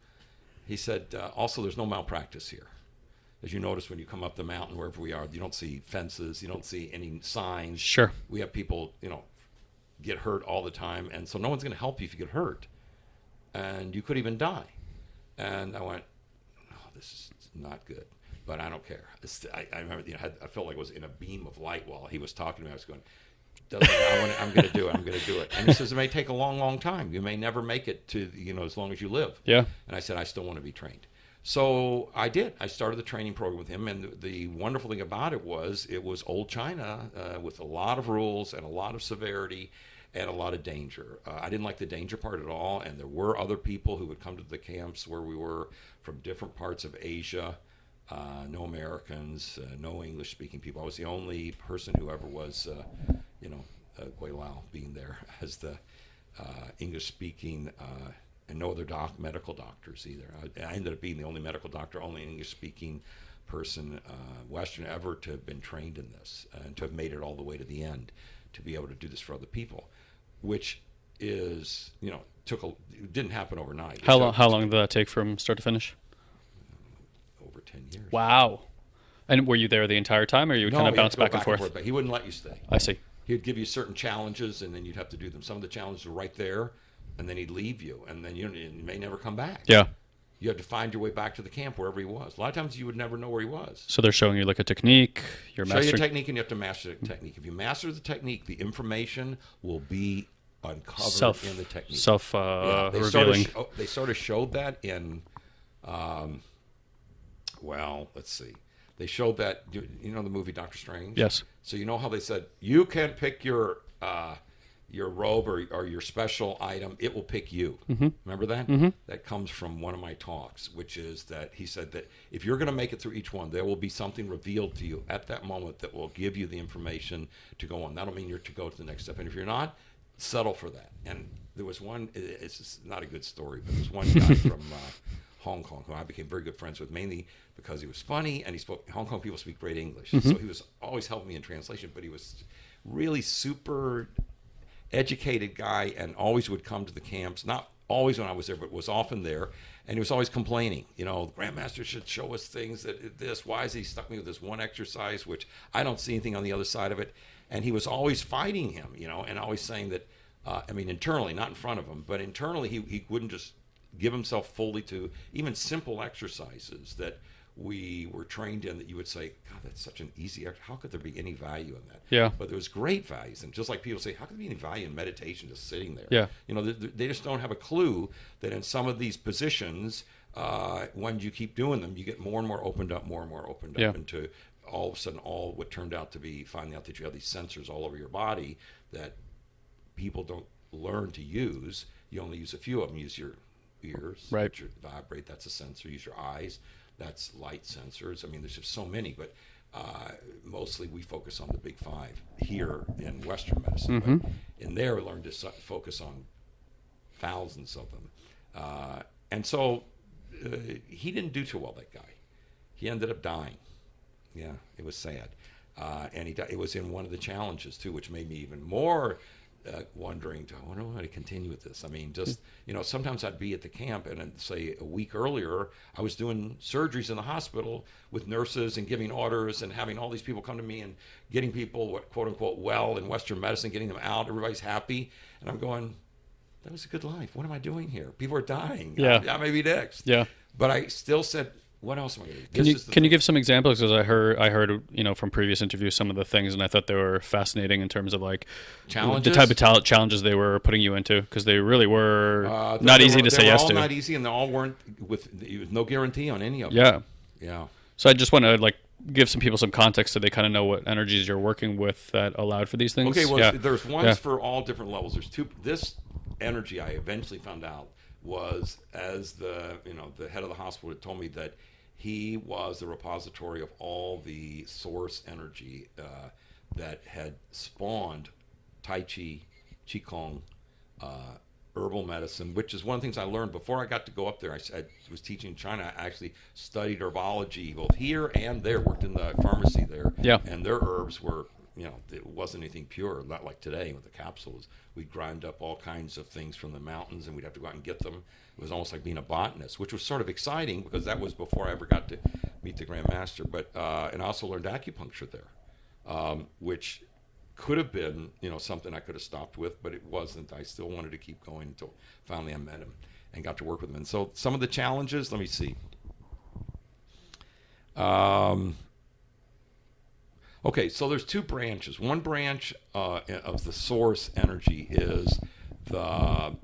He said, uh, also, there's no malpractice here. As you notice when you come up the mountain, wherever we are, you don't see fences, you don't see any signs. Sure. We have people, you know, get hurt all the time, and so no one's going to help you if you get hurt, and you could even die. And I went, oh, this is not good, but I don't care. I, I remember, you know, I, had, I felt like I was in a beam of light while he was talking to me. I was going. I I'm going to do it. I'm going to do it. And he says it may take a long, long time. You may never make it to you know as long as you live. Yeah. And I said I still want to be trained. So I did. I started the training program with him, and the, the wonderful thing about it was it was old China uh, with a lot of rules and a lot of severity and a lot of danger. Uh, I didn't like the danger part at all, and there were other people who would come to the camps where we were from different parts of Asia. Uh, no Americans, uh, no English-speaking people. I was the only person who ever was, uh, you know, uh, Gui Lao being there as the uh, English-speaking, uh, and no other doc, medical doctors either. I, I ended up being the only medical doctor, only English-speaking person, uh, Western ever to have been trained in this and to have made it all the way to the end, to be able to do this for other people, which is, you know, took a, it didn't happen overnight. How long? How long did that take from start to finish? Over ten years. Wow. And were you there the entire time, or you would No, kind of bounce go back, and forth? but he wouldn't let you stay. I see. He'd give you certain challenges, and then you'd have to do them. Some of the challenges were right there, and then he'd leave you, and then you, you may never come back. Yeah. You had to find your way back to the camp wherever he was. A lot of times you would never know where he was. So they're showing you like a technique. You're Show you a technique, and you have to master the technique. If you master the technique, the information will be uncovered self in the technique. self Yeah, uh, they sort, of revealing. they sort of showed that in, um, well, let's see. They showed that, you you know, the movie Doctor Strange? Yes. So you know how they said, you can pick your uh, your robe or, or your special item, it will pick you. Mm-hmm. Remember that? Mm-hmm. That comes from one of my talks, which is that he said that if you're going to make it through each one, there will be something revealed to you at that moment that will give you the information to go on. That'll mean you're to go to the next step. And if you're not, settle for that. And there was one, it's not a good story, but there's one guy from uh, Hong Kong who I became very good friends with, mainly because he was funny and he spoke, Hong Kong people speak great English. So he was always helping me in translation, but he was really super educated guy and always would come to the camps. Not always when I was there, but was often there. And he was always complaining. You know, the Grandmaster should show us things that this. Why is he stuck me with this one exercise, which I don't see anything on the other side of it? And he was always fighting him, you know, and always saying that. Uh, I mean, internally, not in front of him, but internally, he he wouldn't just give himself fully to even simple exercises that we were trained in that you would say, God, that's such an easy act. How could there be any value in that? Yeah. But there was great values. And just like people say, how could there be any value in meditation just sitting there? Yeah. You know, they, they just don't have a clue that in some of these positions, uh, when you keep doing them, you get more and more opened up, more and more opened up Yeah. into all of a sudden all what turned out to be finding out that you have these sensors all over your body that people don't learn to use. You only use a few of them. Use your ears, Right. are- vibrate. That's a sensor. Use your eyes. That's light sensors. I mean, there's just so many, but uh, mostly we focus on the big five here in Western medicine. But in there, we learned to su- focus on thousands of them. Uh, and so uh, he didn't do too well, that guy. He ended up dying. Yeah, it was sad. Uh, and he di- it was in one of the challenges, too, which made me even more uh, wondering, do I want to continue with this? I mean, just, you know, sometimes I'd be at the camp and say a week earlier, I was doing surgeries in the hospital with nurses and giving orders and having all these people come to me and getting people, what, quote unquote, well in Western medicine, getting them out. Everybody's happy. And I'm going, that was a good life. What am I doing here? People are dying. Yeah. I, I may be next. Yeah. But I still said, what else am I going to do? Can This you can you give some examples? Because I heard I heard you know from previous interviews some of the things, and I thought they were fascinating in terms of like Challenges? the type of talent challenges they were putting you into, because they really were Uh, not easy were- to they say were yes to. not easy, and they all weren't with, with no guarantee on any of them. Yeah. Yeah. So I just want to like give some people some context so they kind of know what energies you're working with that allowed for these things. Okay, well, yeah. there's ones Yeah. for all different levels. There's two. This energy, I eventually found out, was as the you know the head of the hospital had told me that he was the repository of all the source energy uh, that had spawned Tai Chi, Qigong, uh, herbal medicine, which is one of the things I learned before I got to go up there. I was teaching in China. I actually studied herbology both here and there. Worked in the pharmacy there. Yeah. And their herbs were, you know, it wasn't anything pure. Not like today with the capsules. We'd grind up all kinds of things from the mountains, and we'd have to go out and get them. It was almost like being a botanist, which was sort of exciting because that was before I ever got to meet the Grand Master. But uh, and I also learned acupuncture there um, which could have been, you know, something I could have stopped with, but it wasn't. I still wanted to keep going until finally I met him and got to work with him. And so some of the challenges, let me see. Um, okay, so there's two branches. One branch uh, of the source energy is the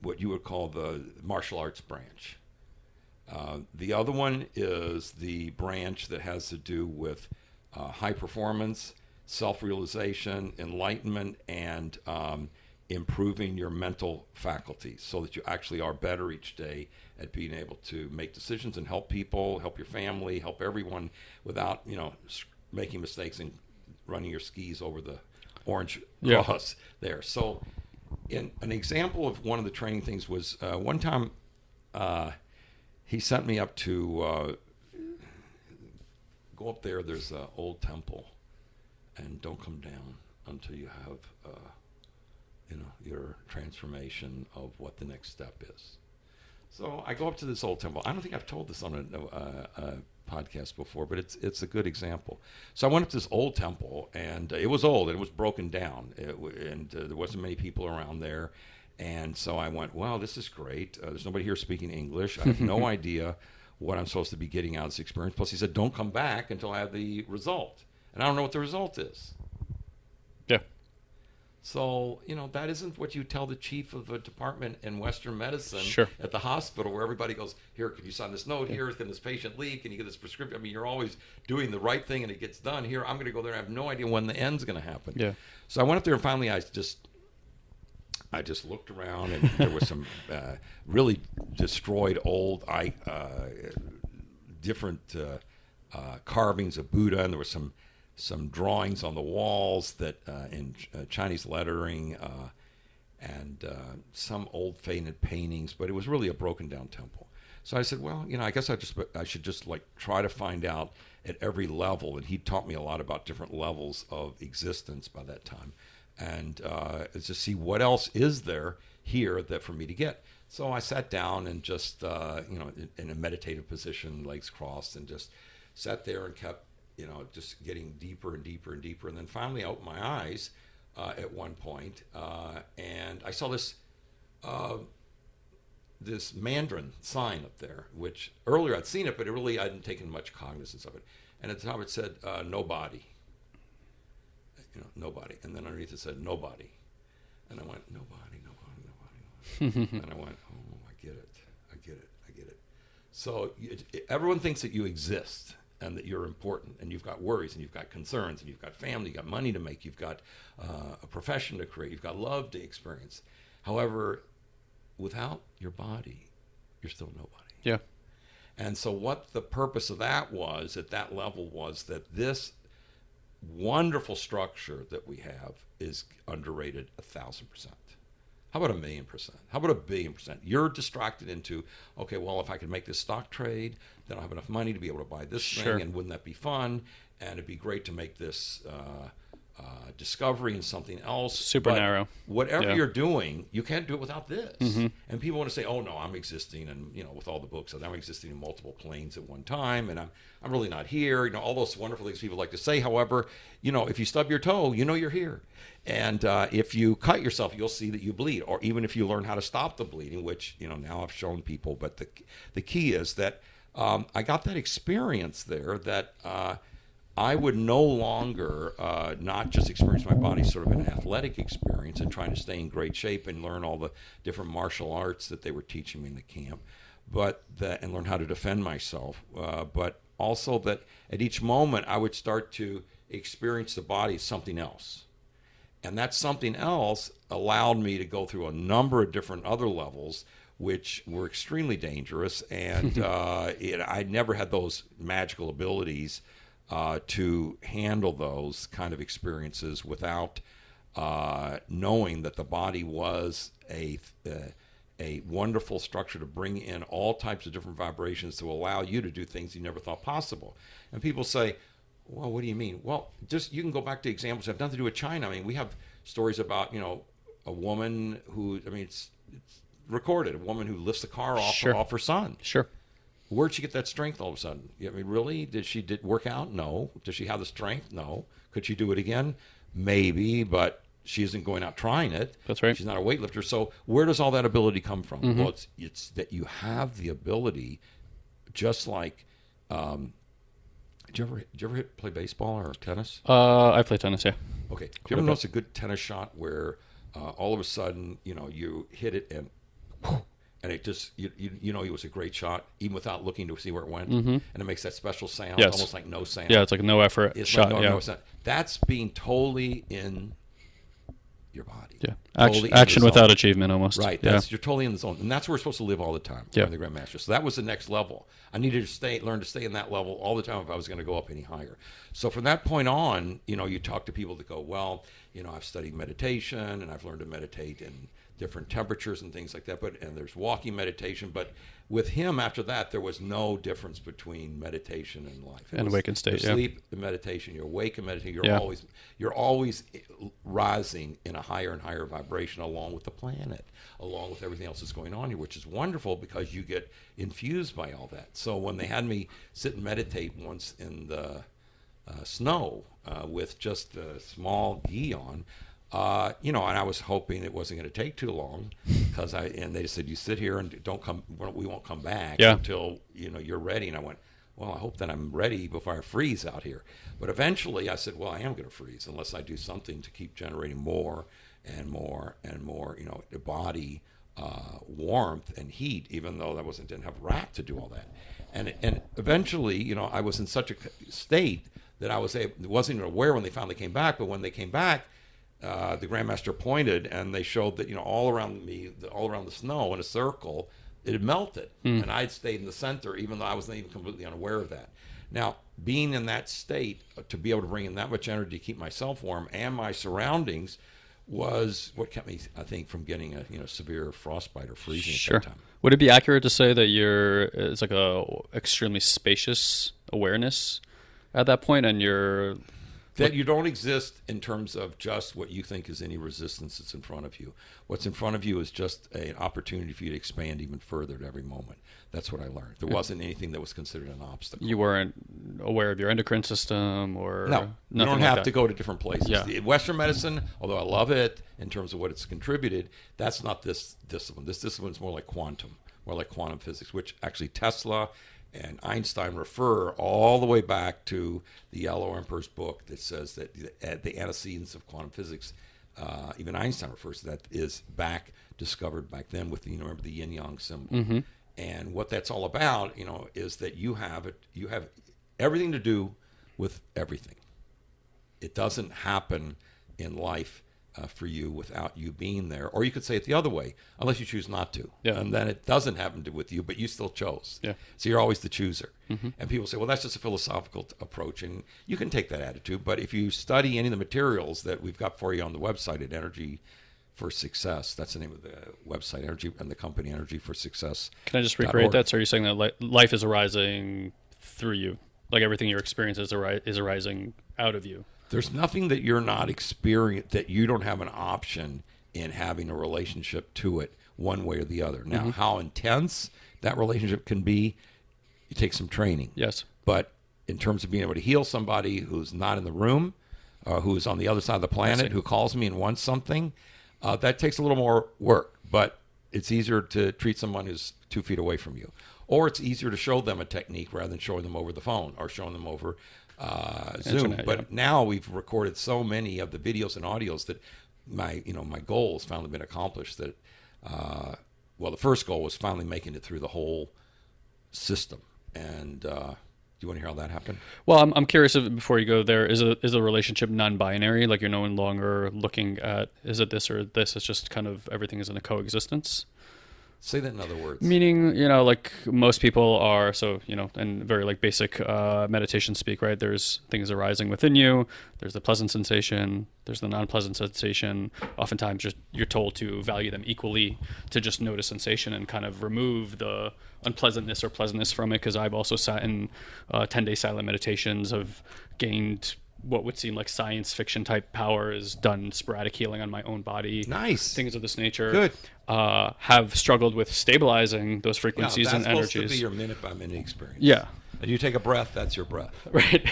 what you would call the martial arts branch. Uh, the other one is the branch that has to do with uh, high performance, self realization, enlightenment, and um, improving your mental faculties so that you actually are better each day at being able to make decisions and help people, help your family, help everyone without, you know, making mistakes and running your skis over the orange Yeah. cross there. So, in, an example of one of the training things was uh, one time uh, he sent me up to uh, go up there. There's an old temple, and don't come down until you have, uh, you know, your transformation of what the next step is. So I go up to this old temple. I don't think I've told this on a, a, a podcast before, but it's it's a good example. So I went up to this old temple, and uh, it was old and it was broken down, it, and uh, there wasn't many people around there. And so I went, "Wow, this is great. Uh, there's nobody here speaking English. I have no idea what I'm supposed to be getting out of this experience." Plus, he said, "Don't come back until I have the result." And I don't know what the result is. So, you know, that isn't what you tell the chief of a department in Western medicine Sure. at the hospital where everybody goes, Here, can you sign this note? Here, can this patient leave? Can you get this prescription? I mean, you're always doing the right thing and it gets done. Here, I'm going to go there. I have no idea when the end's going to happen. Yeah. So I went up there and finally I just. I just looked around and there was some uh, really destroyed old I, uh, different uh, uh, carvings of Buddha, and there were some some drawings on the walls that uh, in uh, Chinese lettering, uh, and uh, some old faded paintings. But it was really a broken down temple. So I said, well, you know, I guess I just I should just like try to find out at every level. And he taught me a lot about different levels of existence by that time, and uh, to see what else is there here that for me to get. So I sat down and just, uh, you know, in, in a meditative position, legs crossed, and just sat there and kept, you know, just getting deeper and deeper and deeper. And then finally, I opened my eyes uh, at one point, uh, and I saw this uh, this Mandarin sign up there, which earlier I'd seen it, but it really I hadn't taken much cognizance of it. And at the top it said uh, nobody, you know, nobody, and then underneath it said nobody, and I went nobody, nobody, nobody, nobody. and I went, oh, I get it, I get it, I get it. So it, it, everyone thinks that you exist and that you're important and you've got worries and you've got concerns and you've got family, you've got money to make, you've got uh, a profession to create, you've got love to experience. However, without your body, you're still nobody. Yeah. And so, what the purpose of that was at that level was that this wonderful structure that we have is underrated a thousand percent. How about a million percent? How about a billion percent? You're distracted into, okay, well, if I could make this stock trade, then I'll have enough money to be able to buy this Sure. thing, and wouldn't that be fun? And it'd be great to make this uh, uh, discovery in something else. Super But narrow. Whatever Yeah. Mm-hmm. you're doing, you can't do it without this. And people want to say, "Oh no, I'm existing," and you know, with all the books, I'm existing in multiple planes at one time, and I'm I'm really not here. You know, all those wonderful things people like to say. However, you know, if you stub your toe, you know you're here, and uh, if you cut yourself, you'll see that you bleed. Or even if you learn how to stop the bleeding, which you know now I've shown people. But the the key is that um, I got that experience there that. Uh, I would no longer uh, not just experience my body sort of an athletic experience and trying to stay in great shape and learn all the different martial arts that they were teaching me in the camp, but that and learn how to defend myself. Uh, but also that at each moment I would start to experience the body as something else, and that something else allowed me to go through a number of different other levels. Which were extremely dangerous, and uh, it, I never had those magical abilities uh, to handle those kind of experiences without uh, knowing that the body was a uh, a wonderful structure to bring in all types of different vibrations to allow you to do things you never thought possible. And people say, "Well, what do you mean?" Well, just you can go back to examples that have nothing to do with China. I mean, we have stories about you know a woman who I mean it's, it's recorded a woman who lifts the car off Sure. off her son. Sure. Where'd she get that strength all of a sudden? I mean, really? Did she did work out? No. Does she have the strength? No. Could she do it again? Maybe, but she isn't going out trying it. That's right. Mm-hmm. She's not a weightlifter. So where does all that ability come from? Well, it's it's that you have the ability, just like. Um, did you ever did you ever hit, play baseball or tennis? Uh, I play tennis. Yeah. Okay. Do you ever notice a good tennis shot where uh, all of a sudden, you know, you hit it and and it just you, you you know it was a great shot even without looking to see where it went, and it makes that special sound, Mm-hmm. Yes. almost like no sound. Yeah. It's like no effort It's shot. like no, yeah. no sound. That's being totally in your body. yeah. Totally Action, action without achievement, almost. Right. Yeah. That's you're totally in the zone, and that's where we're supposed to live all the time. Yeah. The Grandmaster. So that was the next level. I needed to stay, learn to stay in that level all the time if I was going to go up any higher. So from that point on, you know, you talk to people that go, well, you know, I've studied meditation and I've learned to meditate in different temperatures and things like that. But and there's walking meditation. But with him, after that, there was no difference between meditation and life. It And was awakened state, yeah. Sleep, the meditation. You're awake and meditate. You're Yeah. always you're always rising in a higher and higher vibration along with the planet, along with everything else that's going on here, which is wonderful because you get infused by all that. So when they had me sit and meditate once in the uh, snow uh, with just a small gi on, uh, you know, and I was hoping it wasn't going to take too long because I and they said you sit here and don't come, we won't come back Yeah. until you know you're ready. And I went, well, I hope that I'm ready before I freeze out here. But eventually, I said, well, I am going to freeze unless I do something to keep generating more and more and more, you know, the body uh, warmth and heat. Even though that wasn't didn't have rack to do all that, and and eventually, you know, I was in such a state that I was able, wasn't even aware when they finally came back. But when they came back, uh, the grandmaster pointed and they showed that you know all around me, all around the snow in a circle, it had melted, and I had stayed in the center, even though I wasn't even completely unaware of that. Now, being in that state uh, to be able to bring in that much energy to keep myself warm and my surroundings was what kept me, I think, from getting a you know severe frostbite or freezing Sure. at that time. Would it be accurate to say that you're it's like a extremely spacious awareness at that point, and you're that you don't exist in terms of just what you think is any resistance that's in front of you. What's in front of you is just a- an opportunity for you to expand even further at every moment. That's what I learned. There wasn't anything that was considered an obstacle. you weren't aware of your endocrine system or no, you don't like have that. to go to different places. Yeah. The Western medicine, although I love it in terms of what it's contributed, that's not this discipline. This discipline is more like quantum, more like quantum physics, which actually Tesla and Einstein refer all the way back to the Yellow Emperor's book that says that the, the antecedents of quantum physics, uh, even Einstein refers to that, is back discovered back then with the, you know, remember the yin yang symbol. And what that's all about, you know, is that you have it, you have everything to do with everything. It doesn't happen in life uh, for you without you being there, or you could say it the other way, unless you choose not to, Yeah. and then it doesn't happen to with you, but you still chose. Yeah. So you're always the chooser. And people say, well, that's just a philosophical t- approach, and you can take that attitude. But if you study any of the materials that we've got for you on the website at Energy for Success, that's the name of the website, Energy and the company Energy for Success. Can I just recreate org. that? So are you saying that li- life is arising through you? Like everything your experience is, ari- is arising out of you? There's nothing that you're not experienced that you don't have an option in having a relationship to it one way or the other. Now, Mm-hmm. how intense that relationship can be, it takes some training. Yes. But in terms of being able to heal somebody who's not in the room, uh, who's on the other side of the planet, who calls me and wants something, uh, that takes a little more work. But it's easier to treat someone who's two feet away from you, or it's easier to show them a technique rather than showing them over the phone or showing them over uh, Zoom. Internet, but yeah. now we've recorded so many of the videos and audios that my you know my goal has finally been accomplished. That uh, well, the first goal was finally making it through the whole system. And uh, do you want to hear how that happened? Well, I'm, I'm curious if, before you go there, is a is a relationship non-binary? Like you're no longer looking at is it this or this? It's just kind of everything is in a coexistence. Say that in other words. Meaning, you know, like most people are, so, you know, and very like basic uh, meditation speak, right? There's things arising within you. There's the pleasant sensation. There's the non-pleasant sensation. Oftentimes, just you're told to value them equally, to just notice sensation and kind of remove the unpleasantness or pleasantness from it. Because I've also sat in uh, 10-day silent meditations, have gained what would seem like science fiction type powers, done sporadic healing on my own body Nice. things of this nature. Good. Uh, have struggled with stabilizing those frequencies that's and supposed energies. to be your minute by minute experience. yeah. And you take a breath, that's your breath. Right.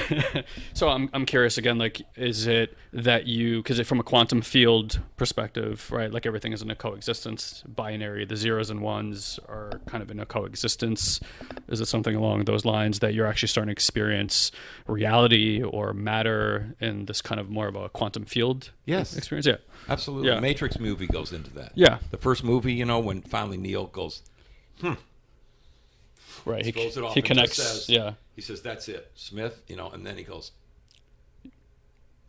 so I'm, I'm curious again, like, is it that you, because from a quantum field perspective, right, like everything is in a coexistence, binary, the zeros and ones are kind of in a coexistence. Is it something along those lines that you're actually starting to experience reality or matter in this kind of more of a quantum field Yes. experience? Yeah. Absolutely. Yeah. Matrix movie goes into that. Yeah. The first movie, you know, when finally Neo goes, hmm, Right. He, throws it off he connects. says- yeah. he says, that's it, Smith, you know, and then he goes,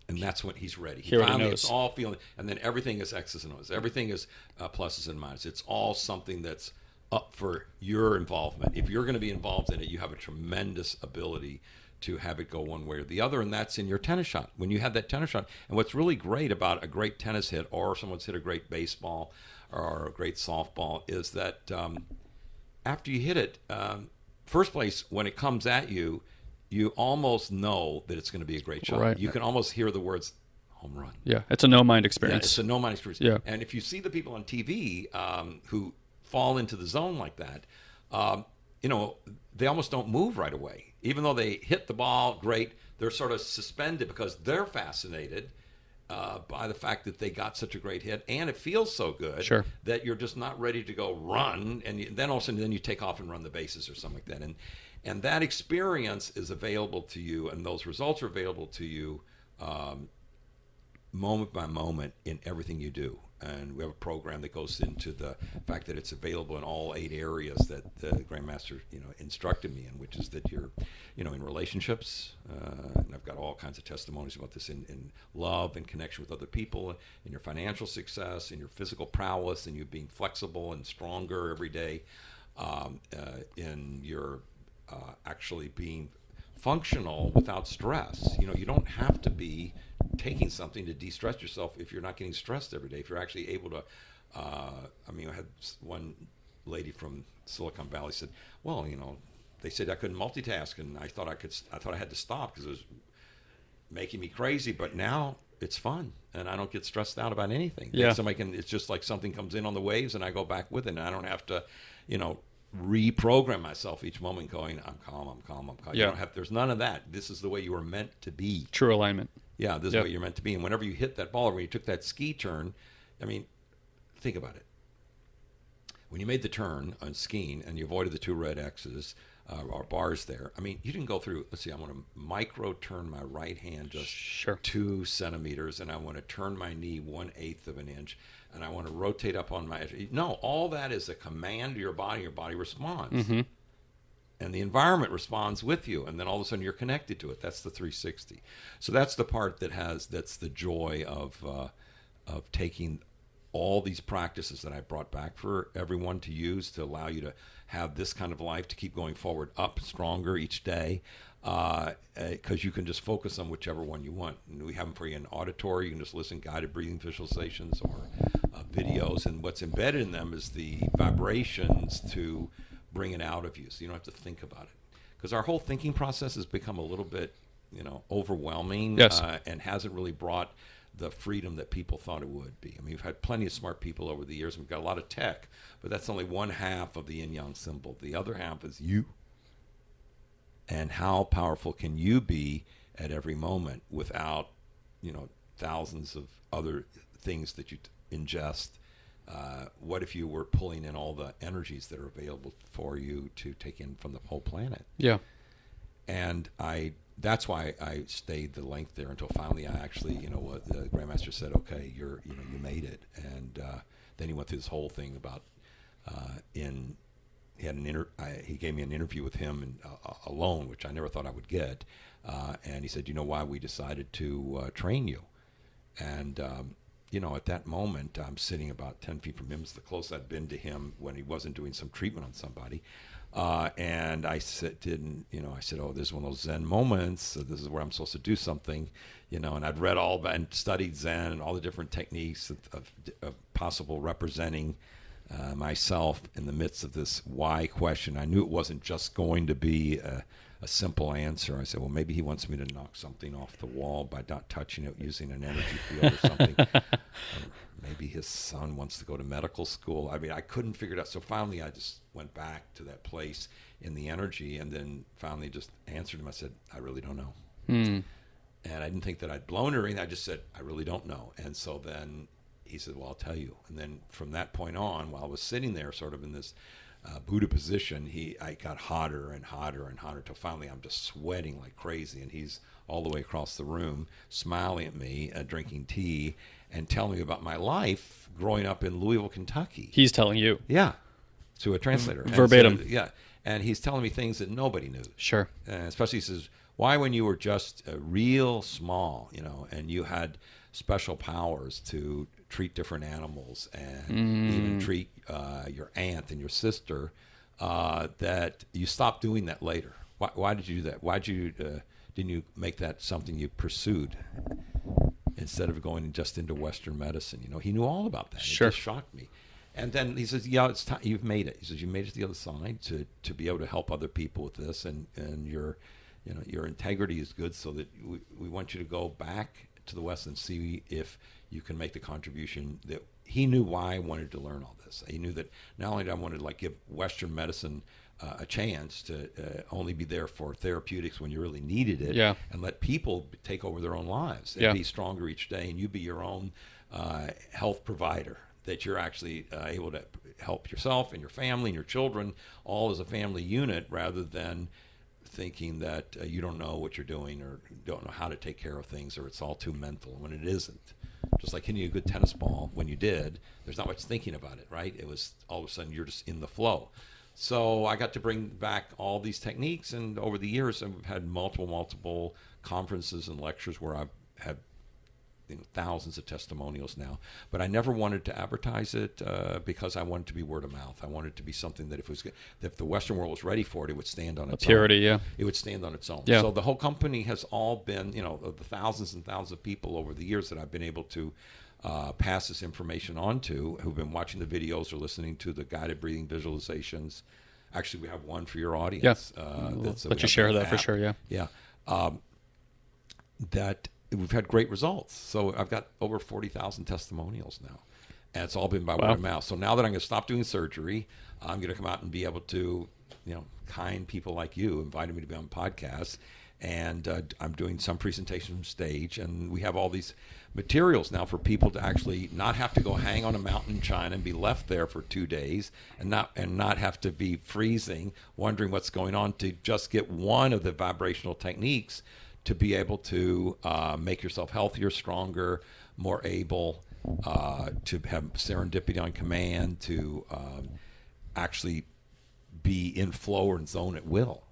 and that's when he's ready. He finally, knows. it's all feeling, and then everything is X's and O's. Everything is uh, pluses and minuses. It's all something that's up for your involvement. If you're going to be involved in it, you have a tremendous ability to have it go one way or the other, and that's in your tennis shot. When you have that tennis shot, and what's really great about a great tennis hit, or someone's hit a great baseball or a great softball, is that um, after you hit it, um, first place when it comes at you, you almost know that it's going to be a great shot. Right. You can almost hear the words home run. Yeah. It's a no mind Yeah, experience. it's a no mind experience. Yeah. And if you see the people on TV um, who fall into the zone like that, um, you know, they almost don't move right away. Even though they hit the ball great, they're sort of suspended because they're fascinated uh, by the fact that they got such a great hit, and it feels so good Sure. that you're just not ready to go run, and you, then all of a sudden then you take off and run the bases or something like that, and and that experience is available to you, and those results are available to you. Um, moment by moment in everything you do. And we have a program that goes into the fact that it's available in all eight areas that the Grandmaster, you know, instructed me in, which is that you're, you know, in relationships, uh, and I've got all kinds of testimonies about this in, in love and connection with other people, in your financial success, in your physical prowess, and you being flexible and stronger every day, um, uh, in your uh, actually being functional without stress. You know, you don't have to be taking something to de-stress yourself if you're not getting stressed every day. If you're actually able to, uh, I mean, I had one lady from Silicon Valley said, "Well, you know, they said I couldn't multitask, and I thought I could. I thought I had to stop because it was making me crazy. But now it's fun, and I don't get stressed out about anything. Yeah. somebody can. It's just like something comes in on the waves, and I go back with it, and I don't have to, you know." Reprogram myself each moment going i'm calm i'm calm i'm calm you don't have there's none of that this is the way you were meant to be True alignment. yeah this is Yep. what you're meant to be and whenever you hit that ball or when you took that ski turn i mean think about it when you made the turn on skiing and you avoided the two red X's uh, or bars there, I mean, you didn't go through. Let's see, I want to micro turn my right hand just Sure. two centimeters, and I want to turn my knee one eighth of an inch, and I want to rotate up on my. No, all that is a command to your body. Your body responds and the environment responds with you and then all of a sudden you're connected to it that's the 360 so that's the part that has that's the joy of uh, of taking all these practices that i brought back for everyone to use to allow you to have this kind of life to keep going forward up stronger each day because you can just focus on whichever one you want. And we have them for you in auditory. You can just listen guided breathing visualizations or uh, videos. And what's embedded in them is the vibrations to bring it out of you so you don't have to think about it. Because our whole thinking process has become a little bit you know overwhelming Yes. uh, and hasn't really brought the freedom that people thought it would be. I mean we've had plenty of smart people over the years we've got a lot of tech but that's only one half of the yin yang symbol. The other half is you and how powerful can you be at every moment without you know thousands of other things that you t- ingest? Uh, what if you were pulling in all the energies that are available for you to take in from the whole planet? Yeah. and I that's why I stayed the length there until finally I actually you know what the grandmaster said okay you're you know you made it. And uh, then he went through this whole thing about uh, in he had an inter I, he gave me an interview with him and, uh, alone which I never thought I would get uh, and he said you know why we decided to uh, train you and um, you know at that moment I'm sitting about 10 feet from him it's the closest I'd been to him when he wasn't doing some treatment on somebody uh, and I said, didn't, you know, I said, oh, this is one of those Zen moments. So this is where I'm supposed to do something, you know, and I'd read all about and studied Zen and all the different techniques of, of, of possible representing uh, myself in the midst of this why question. I knew it wasn't just going to be a, a simple answer. I said, well, maybe he wants me to knock something off the wall by not touching it using an energy field or something. Or maybe his son wants to go to medical school. I mean, I couldn't figure it out. So finally, I just went back to that place in the energy and then finally just answered him. I said, I really don't know. And I didn't think that I'd blown or anything. I just said, I really don't know. And so then he said, Well, I'll tell you. And then from that point on, while I was sitting there, sort of in this uh, Buddha position, he I got hotter and hotter and hotter till finally I'm just sweating like crazy. And he's all the way across the room, smiling at me, uh, drinking tea, and telling me about my life growing up in Louisville, Kentucky. He's telling you. Yeah, to a translator. And so- Verbatim. yeah, and he's telling me things that nobody knew Sure. uh, especially he says why when you were just uh, real small you know and you had special powers to treat different animals and even treat uh, your aunt and your sister uh, that you stop doing that later why, why did you do that why did you uh, didn't you make that something you pursued instead of going just into western medicine you know he knew all about that Sure. it just shocked me and then he says, "Yeah, it's time. You've made it." He says, "You made it to the other side to, to be able to help other people with this, and, and your, you know, your integrity is good. So that we, we want you to go back to the West and see if you can make the contribution that he knew why I wanted to learn all this. He knew that not only did I want to like give Western medicine uh, a chance to uh, only be there for therapeutics when you really needed it, Yeah. and let people take over their own lives and Yeah. be stronger each day, and you be your own uh, health provider. That you're actually uh, able to help yourself and your family and your children all as a family unit, rather than thinking that uh, you don't know what you're doing or don't know how to take care of things or it's all too mental when it isn't. Just like hitting a good tennis ball, when you did, there's not much thinking about it, right? It was all of a sudden you're just in the flow. So I got to bring back all these techniques, and over the years, I've had multiple, multiple conferences and lectures where I've had you know, thousands of testimonials now. But I never wanted to advertise it uh, because I wanted to be word of mouth. I wanted it to be something that if it was that if the Western world was ready for it, it would stand on its Purity, own. yeah. It would stand on its own. Yeah. So the whole company has all been, you know, the thousands and thousands of people over the years that I've been able to uh, pass this information on to, who've been watching the videos or listening to the guided breathing visualizations. Actually, we have one for your audience. Uh, We'll let you share that for sure, yeah. Yeah. Um, that we've had great results. So I've got over 40,000 testimonials now. And it's all been by Wow. word of mouth. So now that I'm going to stop doing surgery, I'm going to come out and be able to, you know, kind people like you invited me to be on podcasts and uh, I'm doing some presentation from stage, and we have all these materials now for people to actually not have to go hang on a mountain in China and be left there for two days, and not and not have to be freezing, wondering what's going on, to just get one of the vibrational techniques to be able to uh, make yourself healthier, stronger, more able uh, to have serendipity on command, to um, actually be in flow and zone at will.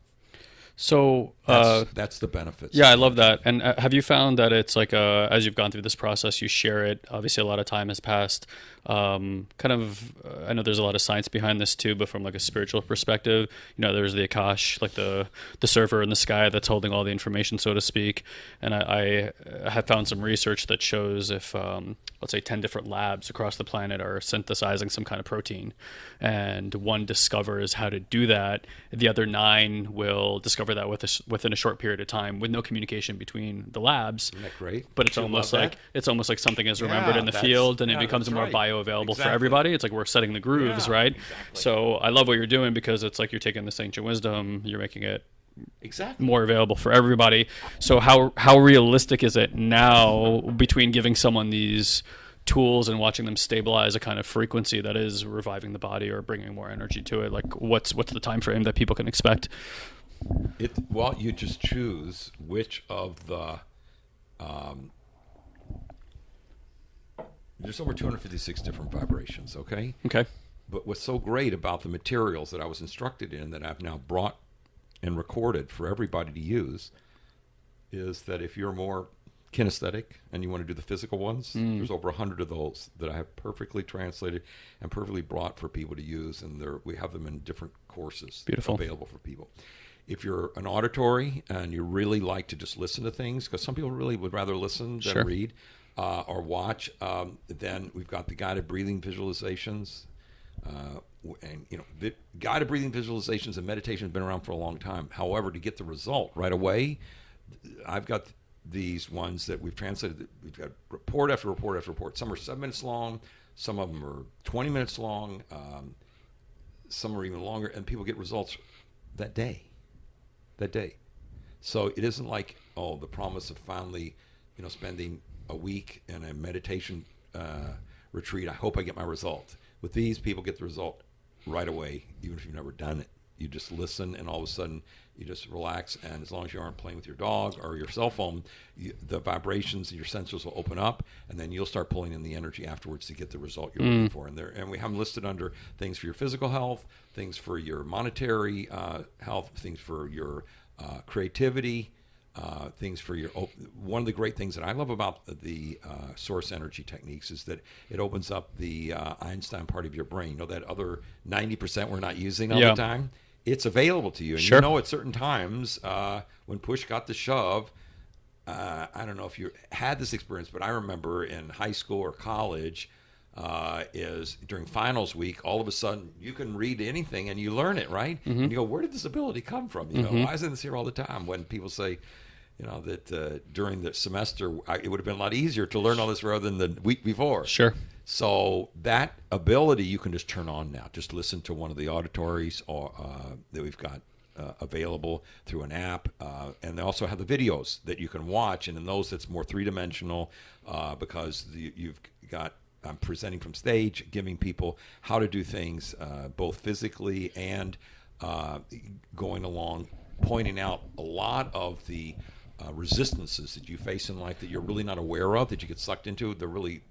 So That's, uh, that's the benefits. yeah, I love that. And uh, have you found that it's like uh, as you've gone through this process, you share it. Obviously, a lot of time has passed. Um, kind of, uh, I know there's a lot of science behind this too, but from like a spiritual perspective, you know, there's the Akash, like the the server in the sky that's holding all the information, so to speak. And I, I have found some research that shows if um, let's say 10 different labs across the planet are synthesizing some kind of protein and one discovers how to do that the other nine will discover that with a, within a short period of time with no communication between the labs Isn't that great? but it's almost like that? it's almost like something is remembered Yeah, in the field and it becomes that's more right. Bioavailable for Exactly. everybody it's like we're setting the grooves Yeah, right exactly. so i love what you're doing because it's like you're taking this ancient wisdom you're making it exactly. more available for everybody. So how how realistic is it now between giving someone these tools and watching them stabilize a kind of frequency that is reviving the body or bringing more energy to it? Like what's what's the time frame that people can expect? It well, you just choose which of the. Um, there's over 256 different vibrations. Okay, Okay. but what's so great about the materials that I was instructed in that I've now brought and recorded for everybody to use is that if you're more kinesthetic and you want to do the physical ones, mm. there's over a hundred of those that I have perfectly translated and perfectly brought for people to use, and we have them in different courses Beautiful. available for people. If you're an auditory and you really like to just listen to things, because some people really would rather listen than Sure. read uh, or watch, um, then we've got the guided breathing visualizations. Uh, and you know, vi- guided breathing visualizations and meditation have been around for a long time. However, to get the result right away, I've got these ones that we've translated. We've got report after report after report. Some are seven minutes long. Some of them are 20 minutes long. Um, some are even longer, and people get results that day. That day. So it isn't like oh, the promise of finally, you know, spending a week in a meditation uh, retreat. I hope I get my result. With these, people get the result right away, even if you've never done it. You just listen, and all of a sudden, you just relax. And as long as you aren't playing with your dog or your cell phone, you, the vibrations and your sensors will open up, and then you'll start pulling in the energy afterwards to get the result you're looking for. And there, and we have them listed under things for your physical health, things for your monetary uh, health, things for your uh, creativity, uh, things for your. op- One of the great things that I love about the uh, source energy techniques is that it opens up the uh, Einstein part of your brain. You know that other ninety percent we're not using all Yeah. the time. It's available to you, and Sure. you know at certain times uh, when push got the shove. Uh, I don't know if you had this experience, but I remember in high school or college, uh, is during finals week, all of a sudden you can read anything and you learn it, right? Mm-hmm. And you go, where did this ability come from? You know, why isn't this here all the time? When people say, you know, that uh, during the semester I, it would have been a lot easier to learn all this rather than the week before. Sure. So that ability you can just turn on now. Just listen to one of the auditories or uh, that we've got uh, available through an app, uh, and they also have the videos that you can watch. And in those, it's more three dimensional uh, because the, you've got. I'm presenting from stage, giving people how to do things uh, both physically and uh, going along, pointing out a lot of the uh, resistances that you face in life that you're really not aware of, that you get sucked into. They're really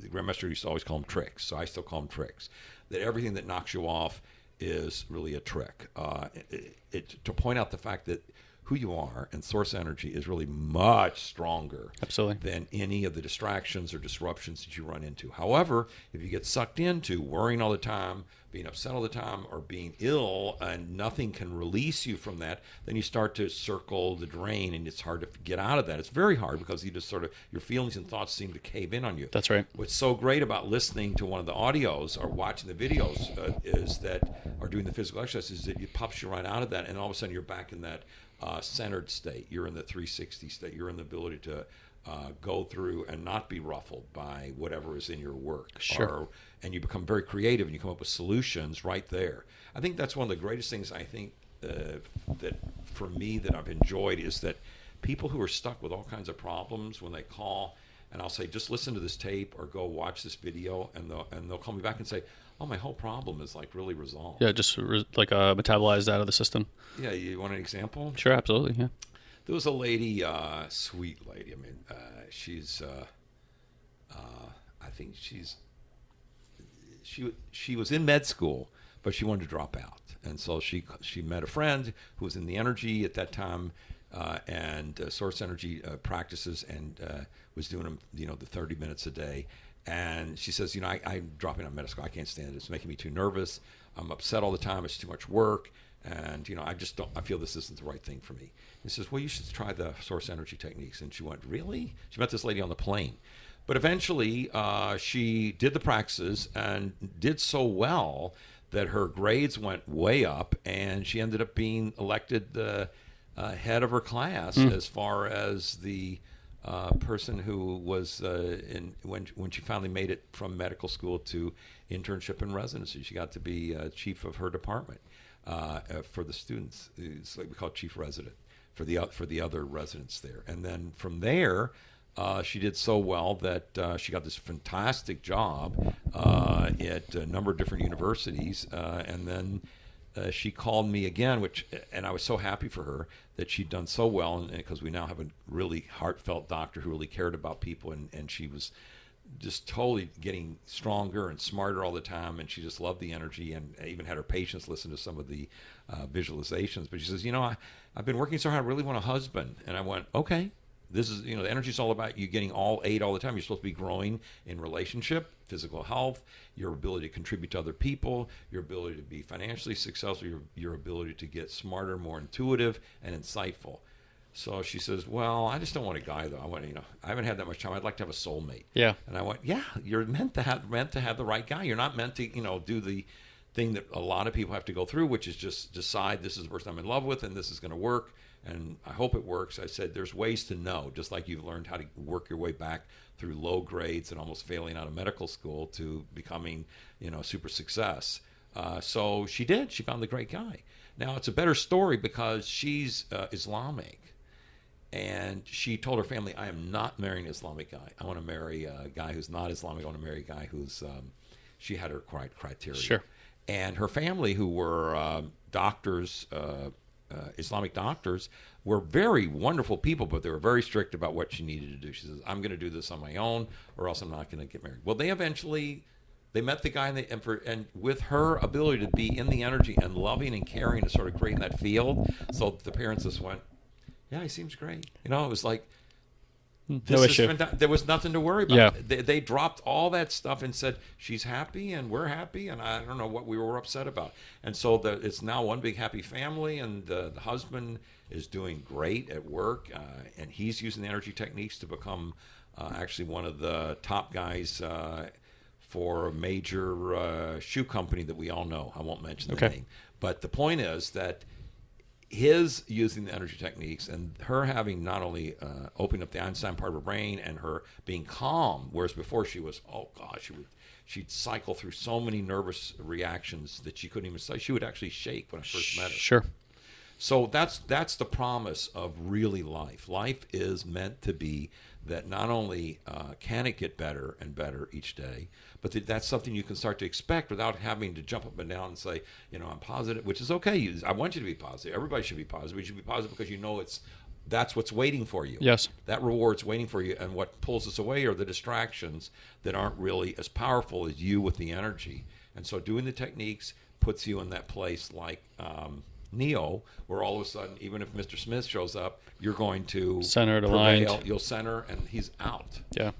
the grandmaster used to always call them tricks, so I still call them tricks. That everything that knocks you off is really a trick. Uh, it, it, to point out the fact that who you are and source energy is really much stronger Absolutely. than any of the distractions or disruptions that you run into. However, if you get sucked into worrying all the time, being upset all the time, or being ill, and nothing can release you from that, then you start to circle the drain, and it's hard to get out of that. It's very hard because you just sort of your feelings and thoughts seem to cave in on you. That's right. What's so great about listening to one of the audios or watching the videos uh, is that, or doing the physical exercise, is that it pops you right out of that, and all of a sudden you're back in that uh, centered state. You're in the 360 state. You're in the ability to uh, go through and not be ruffled by whatever is in your work. Sure. Or, and you become very creative and you come up with solutions right there. I think that's one of the greatest things I think uh, that for me that I've enjoyed is that people who are stuck with all kinds of problems when they call and I'll say just listen to this tape or go watch this video and they'll and they'll call me back and say oh my whole problem is like really resolved Yeah, just re- like uh, metabolized out of the system. yeah you want an example Sure, absolutely. Yeah. There was a lady uh, sweet lady I mean uh, she's uh, uh, I think she's she she was in med school, but she wanted to drop out, and so she she met a friend who was in the energy at that time. Uh, and source energy practices and was doing them, you know, the 30 minutes a day. And she says, you know, I, I'm dropping out of med school. I can't stand it. It's making me too nervous. I'm upset all the time. It's too much work. And, you know, I just don't, I feel this isn't the right thing for me. He says, well, you should try the source energy techniques. And she went, really? She met this lady on the plane. But eventually, uh, she did the practices and did so well that her grades went way up, and she ended up being elected the uh, head of her class as far as the uh, person who was uh, in when when she finally made it from medical school to internship and residency. She got to be uh, chief of her department uh, uh, for the students. It's like we call chief resident for the for the other residents there, and then from there. Uh, she did so well that uh, she got this fantastic job uh, at a number of different universities, uh, and then uh, she called me again, which and I was so happy for her that she'd done so well, because we now have a really heartfelt doctor who really cared about people, and, and she was just totally getting stronger and smarter all the time, and she just loved the energy, and even had her patients listen to some of the uh, visualizations. But she says, you know, I, I've been working so hard, I really want a husband, and I went, okay, this is you know the energy is all about you getting all eight all the time. You're supposed to be growing in relationship physical health your ability to contribute to other people your ability to be financially successful your, your ability to get smarter more intuitive and insightful so she says well i just don't want a guy though i want you know i haven't had that much time i'd like to have a soulmate Yeah. and i went yeah you're meant to have meant to have the right guy you're not meant to you know do the thing that a lot of people have to go through which is just decide this is the person i'm in love with and this is going to work and I hope it works. I said there's ways to know, just like you've learned how to work your way back through low grades and almost failing out of medical school to becoming, you know, super success. Uh, so she did. She found the great guy. Now it's a better story because she's uh, Islamic, and she told her family, "I am not marrying an Islamic guy. I want to marry a guy who's not Islamic. I want to marry a guy who's." Um, she had her cri- criteria. Sure. And her family, who were um doctors, uh, uh, Islamic doctors, were very wonderful people, but they were very strict about what she needed to do. She says, "I'm going to do this on my own, or else I'm not going to get married." Well, they eventually. They met the guy, and, they, and, for, and with her ability to be in the energy and loving and caring and sort of creating that field, so the parents just went, "Yeah, he seems great." You know, it was like No this is issue. fanta- There was nothing to worry about. Yeah. They, they dropped all that stuff and said she's happy and we're happy, and I don't know what we were upset about. And so the, it's now one big happy family, and the, the husband is doing great at work, uh, and he's using the energy techniques to become uh, actually one of the top guys. Uh, for a major uh, shoe company that we all know. I won't mention the Okay. name. But the point is that his using the energy techniques and her having not only uh, opened up the Einstein part of her brain and her being calm, whereas before she was, oh gosh, she would she'd cycle through so many nervous reactions that she couldn't even say. She would actually shake when I first met her. Sure. So that's that's the promise of really life. Life is meant to be that not only uh, can it get better and better each day, but that that's something you can start to expect without having to jump up and down and say, you know, I'm positive, which is okay. You- I want you to be positive. Everybody should be positive. You should be positive because you know it's that's what's waiting for you. Yes. That reward's waiting for you, and what pulls us away are the distractions that aren't really as powerful as you with the energy. And so, doing the techniques puts you in that place like um, Neo, where all of a sudden, even if Mr. Smith shows up, you're going to Centered, prevail. aligned. You'll center, and he's out. Yeah.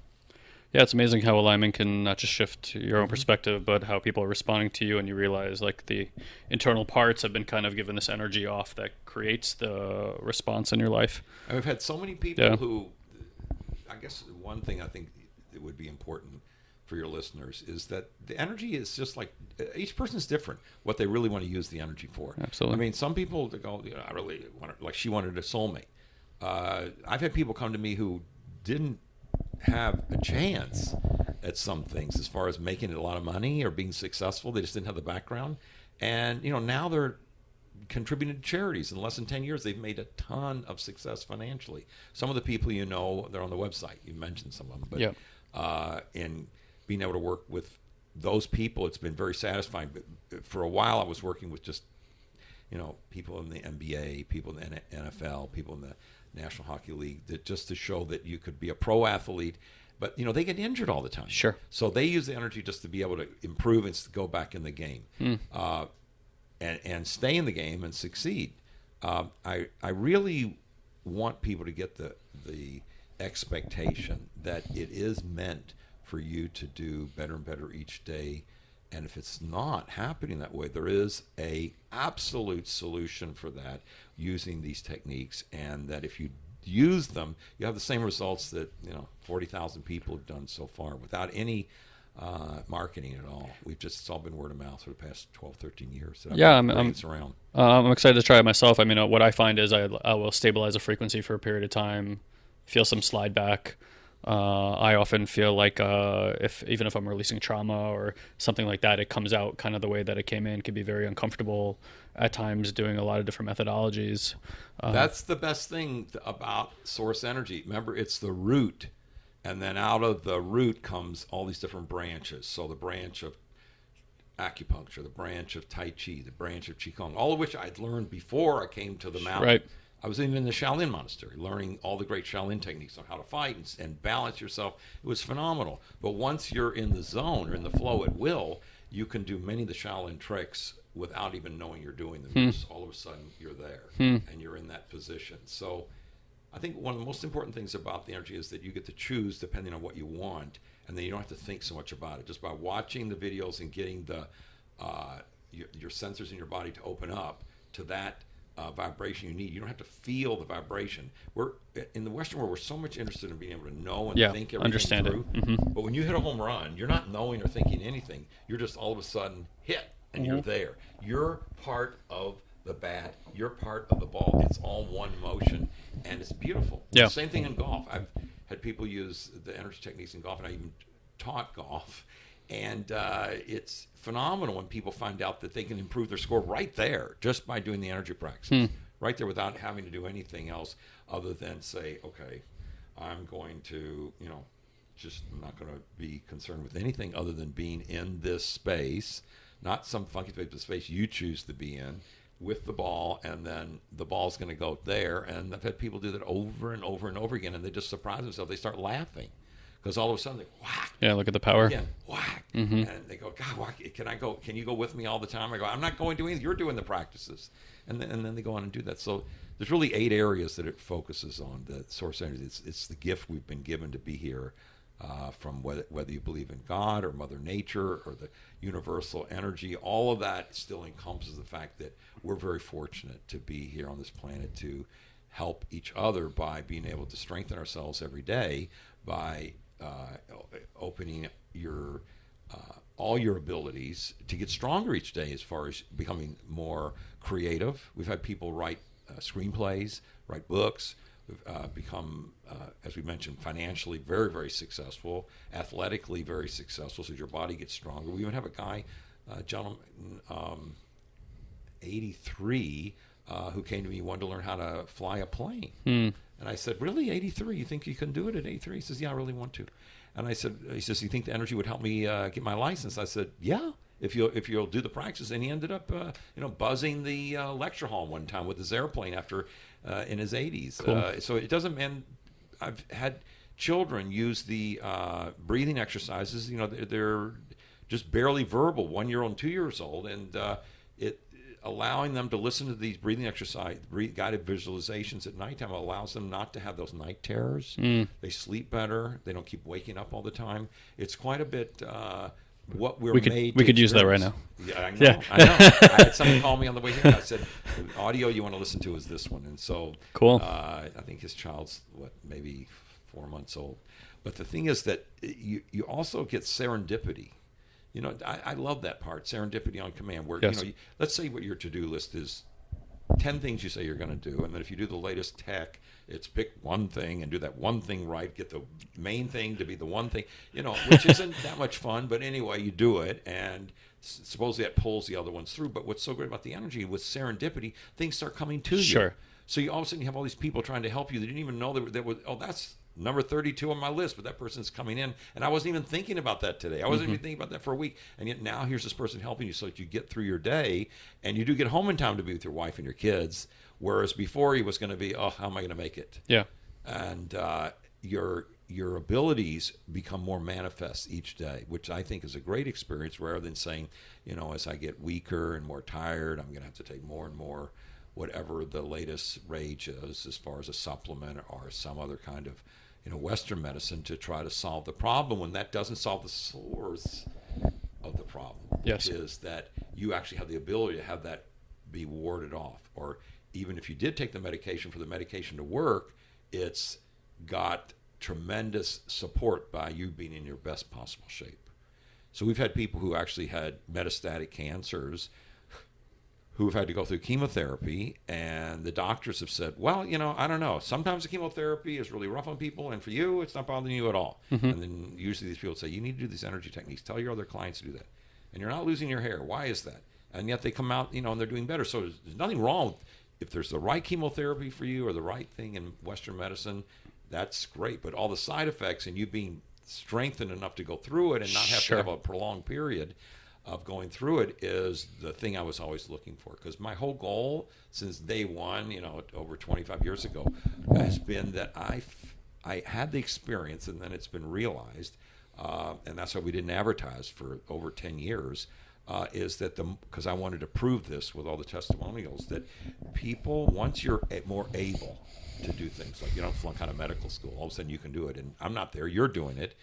Yeah, it's amazing how alignment can not just shift your Mm-hmm. own perspective, but how people are responding to you, and you realize like the internal parts have been kind of given this energy off that creates the response in your life. And we've had so many people Yeah. who, I guess, one thing I think it would be important for your listeners is that the energy is just like each person is different. What they really want to use the energy for. Absolutely. I mean, some people go, you know, I really want to, like she wanted a soulmate. Uh, I've had people come to me who didn't have a chance at some things as far as making a lot of money or being successful. They just didn't have the background, and you know now they're contributing to charities. In less than 10 years they've made a ton of success financially. Some of the people you know they're on the website. You mentioned some of them. But Yep. uh, in being able to work with those people it's been very satisfying. But for a while i was working with just you know people in the nba people in the nfl people in the national hockey league that just to show that you could be a pro athlete but you know they get injured all the time Sure. so they use the energy just to be able to improve and go back in the game uh, and, and stay in the game and succeed. Um, I, I really want people to get the, the expectation that it is meant for you to do better and better each day. And if it's not happening that way, there is a absolute solution for that using these techniques, and that if you use them, you have the same results that you know forty thousand people have done so far without any uh, marketing at all. We've just it's all been word of mouth for the past 12, 13 years. I've Yeah, I'm- I'm- around. Um, I'm excited to try it myself. I mean, uh, what I find is I, I will stabilize a frequency for a period of time, feel some slide back. Uh, I often feel like uh, if even if I'm releasing trauma or something like that, it comes out kind of the way that it came in. Can be very uncomfortable at times, doing a lot of different methodologies. Uh, That's the best thing about source energy. Remember, it's the root, and then out of the root comes all these different branches. So the branch of acupuncture, the branch of Tai Chi, the branch of Qigong, all of which I'd learned before I came to the mountain. Right. I was even in the Shaolin monastery, learning all the great Shaolin techniques on how to fight and, and balance yourself. It was phenomenal. But once you're in the zone or in the flow at will, you can do many of the Shaolin tricks without even knowing you're doing them. Just all of a sudden, you're there and you're in that position. So, I think one of the most important things about the energy is that you get to choose depending on what you want, and then you don't have to think so much about it. Just by watching the videos and getting the uh, your, your sensors in your body to open up to that uh, vibration you need. You don't have to feel the vibration. We're in the Western world. We're so much interested in being able to know and Yeah, think everything understand it. through. Mhm. But when you hit a home run, you're not knowing or thinking anything. You're just all of a sudden hit, and you're there. You're part of the bat. You're part of the ball. It's all one motion, and it's beautiful. Yeah. Same thing in golf. I've had people use the energy techniques in golf, and I even taught golf. And uh, it's phenomenal when people find out that they can improve their score right there just by doing the energy practices, right there without having to do anything else other than say, okay, I'm going to, you know, just not going to be concerned with anything other than being in this space, not some funky space, but space you choose to be in with the ball, and then the ball's going to go there. And I've had people do that over and over and over again, and they just surprise themselves. They start laughing because all of a sudden they whack yeah, look at the power. again, whack, and they go, God, why, can I go? Can you go with me all the time? I go, I'm not going to anything. You're doing the practices, and then, and then they go on and do that. So there's really eight areas that it focuses on. The source energy. It's, it's the gift we've been given to be here. Uh, from whether, whether you believe in God or Mother Nature or the universal energy, all of that still encompasses the fact that we're very fortunate to be here on this planet to help each other by being able to strengthen ourselves every day by uh, opening your uh, all your abilities to get stronger each day as far as becoming more creative. We've had people write uh, screenplays, write books. Uh, become, uh, as we mentioned, financially very, very successful, athletically very successful. So your body gets stronger. We even have a guy, uh, gentleman, um, 83 uh, who came to me wanted to learn how to fly a plane and i said really? 83 you think you can do it at 83 he says yeah i really want to. And i said he says you think the energy would help me uh, get my license? I said yeah if you'll if you'll do the practice. And he ended up uh, you know buzzing the uh, lecture hall one time with his airplane after uh, in his 80s Cool. uh, so it doesn't and i've had children use the uh, breathing exercises you know they're, they're just barely verbal one year old and two years old and uh, it allowing them to listen to these breathing exercise breathe, guided visualizations at nighttime allows them not to have those night terrors. They sleep better. They don't keep waking up all the time. It's quite a bit uh, what we're We could- made we could use that right now. yeah I know, Yeah. I know. I had someone call me on the way here. I said the audio you want to listen to is this one. And so Cool. uh, I think his child's what maybe four months old. But the thing is that you you also get serendipity you know, I, I love that part, serendipity on command. Where Yes. you know, you, let's say what your to-do list is, ten things you say you're going to do, and then if you do the latest tech, it's pick one thing and do that one thing right. Get the main thing to be the one thing, you know, which isn't that much fun, but anyway, you do it, and s- supposedly that pulls the other ones through. But what's so great about the energy with serendipity, things start coming to you. Sure. So you all of a sudden you have all these people trying to help you They didn't even know that that was oh that's number 32 on my list but that person's coming in and I wasn't even thinking about that today. I wasn't even thinking about that for a week and yet now here's this person helping you so that you get through your day and you do get home in time to be with your wife and your kids whereas before you was going to be oh how am I going to make it? Yeah. and uh, your your abilities become more manifest each day, which I think is a great experience. Rather than saying, you know, as I get weaker and more tired, I'm going to have to take more and more whatever the latest rage is, as far as a supplement or some other kind of, you know, Western medicine to try to solve the problem. When that doesn't solve the source of the problem, Yes. which is that you actually have the ability to have that be warded off. Or even if you did take the medication for the medication to work, it's got tremendous support by you being in your best possible shape. So we've had people who actually had metastatic cancers who have had to go through chemotherapy, and the doctors have said, "Well, you know, I don't know. Sometimes the chemotherapy is really rough on people, and for you, it's not bothering you at all." Mm-hmm. And then usually these people say, "You need to do these energy techniques. Tell your other clients to do that, and you're not losing your hair. Why is that?" And yet they come out, you know, and they're doing better. So there's, there's nothing wrong with, if there's the right chemotherapy for you or the right thing in Western medicine. That's great, but all the side effects and you being strengthened enough to go through it and not have Sure. to have a prolonged period of going through it is the thing I was always looking for. Because my whole goal since day one, you know, over 25 years ago, has been that I, I had the experience and then it's been realized, uh, and that's why we didn't advertise for over 10 years. Uh, is that the because I wanted to prove this with all the testimonials that people once you're more able to do things like you don't flunk out of medical school all of a sudden you can do it and I'm not there you're doing it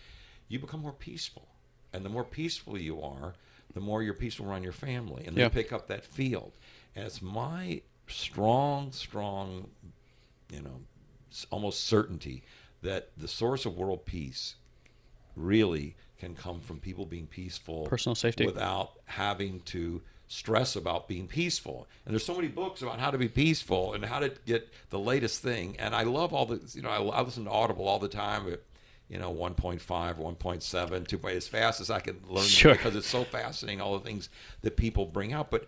you become more peaceful and the more peaceful you are the more you're peaceful around your family and Yeah. you pick up that field and it's my strong strong you know almost certainty that the source of world peace really can come from people being peaceful Personal safety. without having to stress about being peaceful and there's so many books about how to be peaceful and how to get the latest thing and i love all the you know i, I listen to audible all the time you know 1.5 1.7 2 as fast as i can learn Sure. because it's so fascinating all the things that people bring out but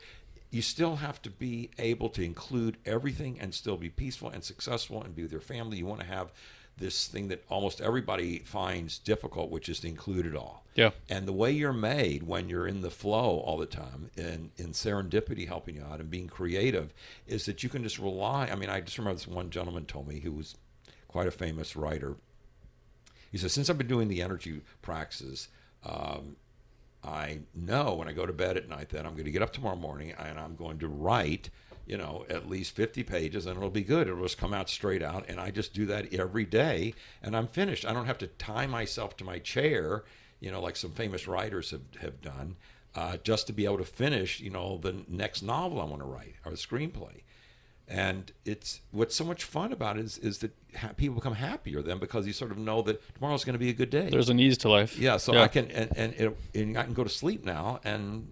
you still have to be able to include everything and still be peaceful and successful and be with your family you want to have this thing that almost everybody finds difficult which is to include it all Yeah. and the way you're made when you're in the flow all the time and in serendipity helping you out and being creative is that you can just rely. I mean, I just remember this one gentleman told me who was quite a famous writer. He says, Since I've been doing the energy practices, um, I know when I go to bed at night that I'm going to get up tomorrow morning and I'm going to write, you know, at least 50 pages and it'll be good. It'll just come out straight out. And I just do that every day and I'm finished. I don't have to tie myself to my chair, you know, like some famous writers have, have done, uh, just to be able to finish, you know, the next novel I want to write or the screenplay. And it's what's so much fun about it is, is that ha- people become happier then because you sort of know that tomorrow's going to be a good day. There's an ease to life. Yeah, so I can and and, it, and I can go to sleep now and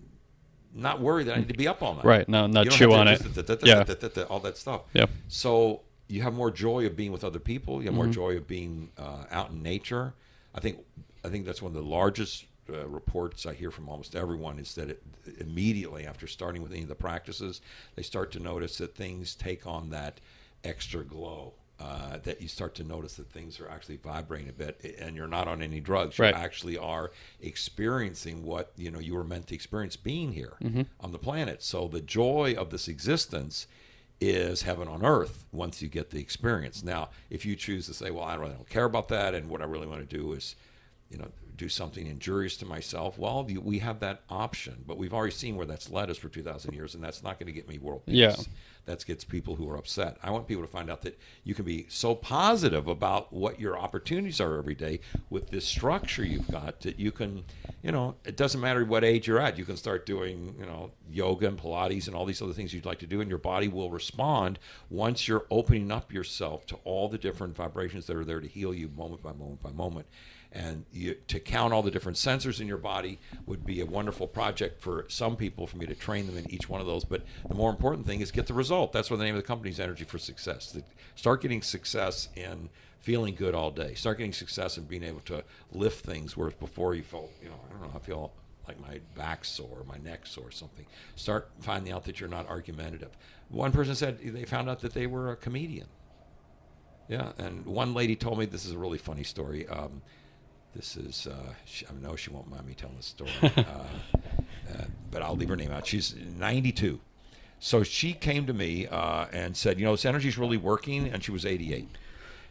not worry that I need to be up all night. Right, no, not chew on it. Yeah. all that stuff. Yeah. So you have more joy of being with other people. You have more Mm-hmm. joy of being uh, out in nature. I think I think that's one of the largest uh, reports I hear from almost everyone is that it, immediately after starting with any of the practices, they start to notice that things take on that extra glow. Uh, that you start to notice that things are actually vibrating a bit, and you're not on any drugs. You Right. actually are experiencing what you know you were meant to experience being here Mm-hmm. on the planet. So the joy of this existence is heaven on earth once you get the experience. Now, if you choose to say, "Well, I really don't care about that, and what I really want to do is, you know, do something injurious to myself," well, you, we have that option. But we've already seen where that's led us for two thousand years, and that's not going to get me world peace. Yeah. That gets people who are upset. I want people to find out that you can be so positive about what your opportunities are every day with this structure you've got that you can, you know, it doesn't matter what age you're at. You can start doing, you know, yoga and Pilates and all these other things you'd like to do, and your body will respond once you're opening up yourself to all the different vibrations that are there to heal you moment by moment by moment. And you, to count all the different sensors in your body would be a wonderful project for some people for me to train them in each one of those. But the more important thing is get the result. That's what the name of the company is Energy for Success. Start getting success in feeling good all day. Start getting success in being able to lift things, whereas before you felt, you know, I don't know, I feel like my back sore, my neck sore, something. Start finding out that you're not argumentative. One person said they found out that they were a comedian. Yeah, and one lady told me this is a really funny story. Um, this is uh, she, I know she won't mind me telling the story, uh, uh, but I'll leave her name out. She's 92, so she came to me uh, and said, you know, this energy's really working, and she was 88.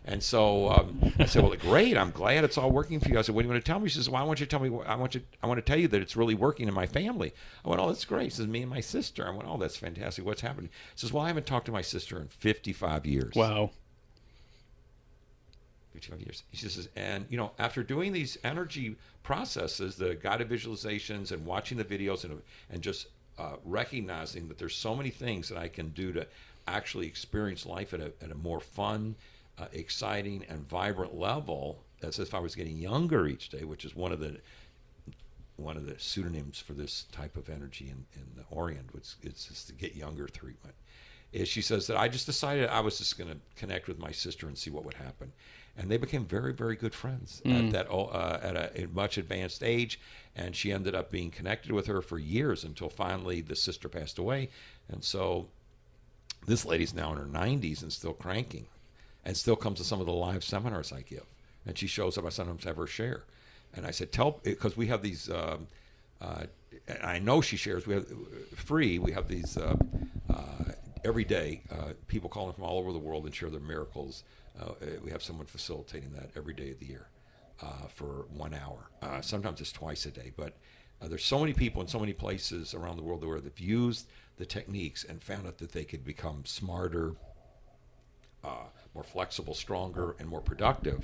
And so um, I said, "Well, great. I'm glad it's all working for you." I said, "What do you want to tell me?" She says, "Well, I want you to tell me. I want you. I want to tell you that it's really working in my family." I went, "Oh, that's great." She says, "Me and my sister." I went, "Oh, that's fantastic. What's happening?" She says, "Well, I haven't talked to my sister in 55 years." Wow. 55 years. She says, and you know, after doing these energy processes, the guided visualizations and watching the videos and and just uh, recognizing that there's so many things that I can do to actually experience life at a, at a more fun, uh, exciting, and vibrant level, as if I was getting younger each day, which is one of the one of the pseudonyms for this type of energy in, in the Orient, which is the get younger treatment. Is she says that I just decided I was just going to connect with my sister and see what would happen, and they became very very good friends at that uh, at a, a much advanced age, and she ended up being connected with her for years until finally the sister passed away, and so this lady's now in her 90s and still cranking and still comes to some of the live seminars I give. And she shows up. I sometimes have her share. And I said, tell, because we have these, um, uh, I know she shares, we have free, we have these uh, uh, every day, uh, people calling from all over the world and share their miracles. Uh, we have someone facilitating that every day of the year uh, for one hour. Uh, sometimes it's twice a day, but uh, there's so many people in so many places around the world where they've used the techniques and found out that they could become smarter, uh, more flexible, stronger, and more productive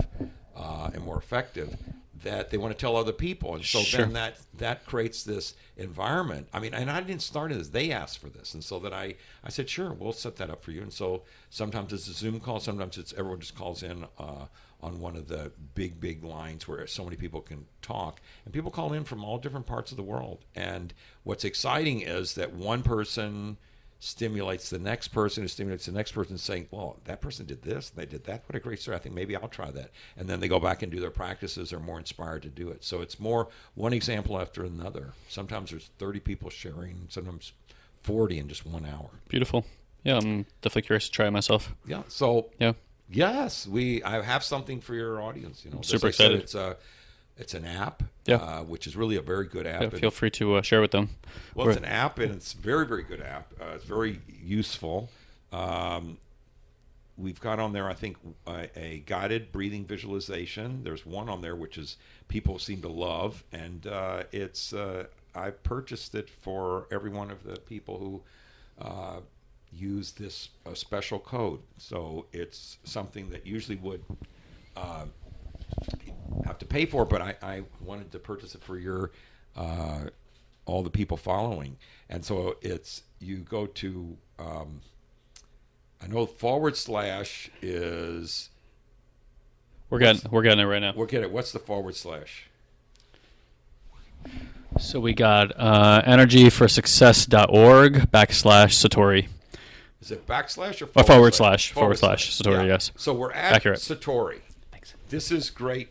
uh, and more effective that they want to tell other people. And so Sure. then that that creates this environment. I mean, and I didn't start it as they asked for this, and so that I I said sure, we'll set that up for you. And so sometimes it's a Zoom call, sometimes it's everyone just calls in. Uh, on one of the big, big lines where so many people can talk, and people call in from all different parts of the world. And what's exciting is that one person stimulates the next person who stimulates the next person saying, well, that person did this, they did that. What a great story. I think maybe I'll try that. And then they go back and do their practices, are more inspired to do it. So it's more one example after another. Sometimes there's 30 people sharing, sometimes 40 in just one hour. Beautiful. Yeah, I'm definitely curious to try it myself. Yeah. So Yeah. yes, we I have something for your audience. You know, super I said, excited. It's a it's an app, Yeah. uh, which is really a very good app. Yeah, feel free to uh, share with them. Well, it's an app, and it's a very, very good app. Uh, it's very useful. Um, we've got on there, I think, a, a guided breathing visualization. There's one on there which is people seem to love, and uh, it's uh, I purchased it for every one of the people who uh, use this special code. So it's something that usually would uh, have to pay for, but I, I wanted to purchase it for your uh, all the people following, and so it's you go to um, I know forward slash is We're getting we're getting it right now. We're getting it. What's the forward slash? So we got uh, energyforsuccess.org backslash Satori. Is it backslash or Or forward slash, forward slash, Satori, yes. So we're at Accurate. Satori. Thanks. This is great.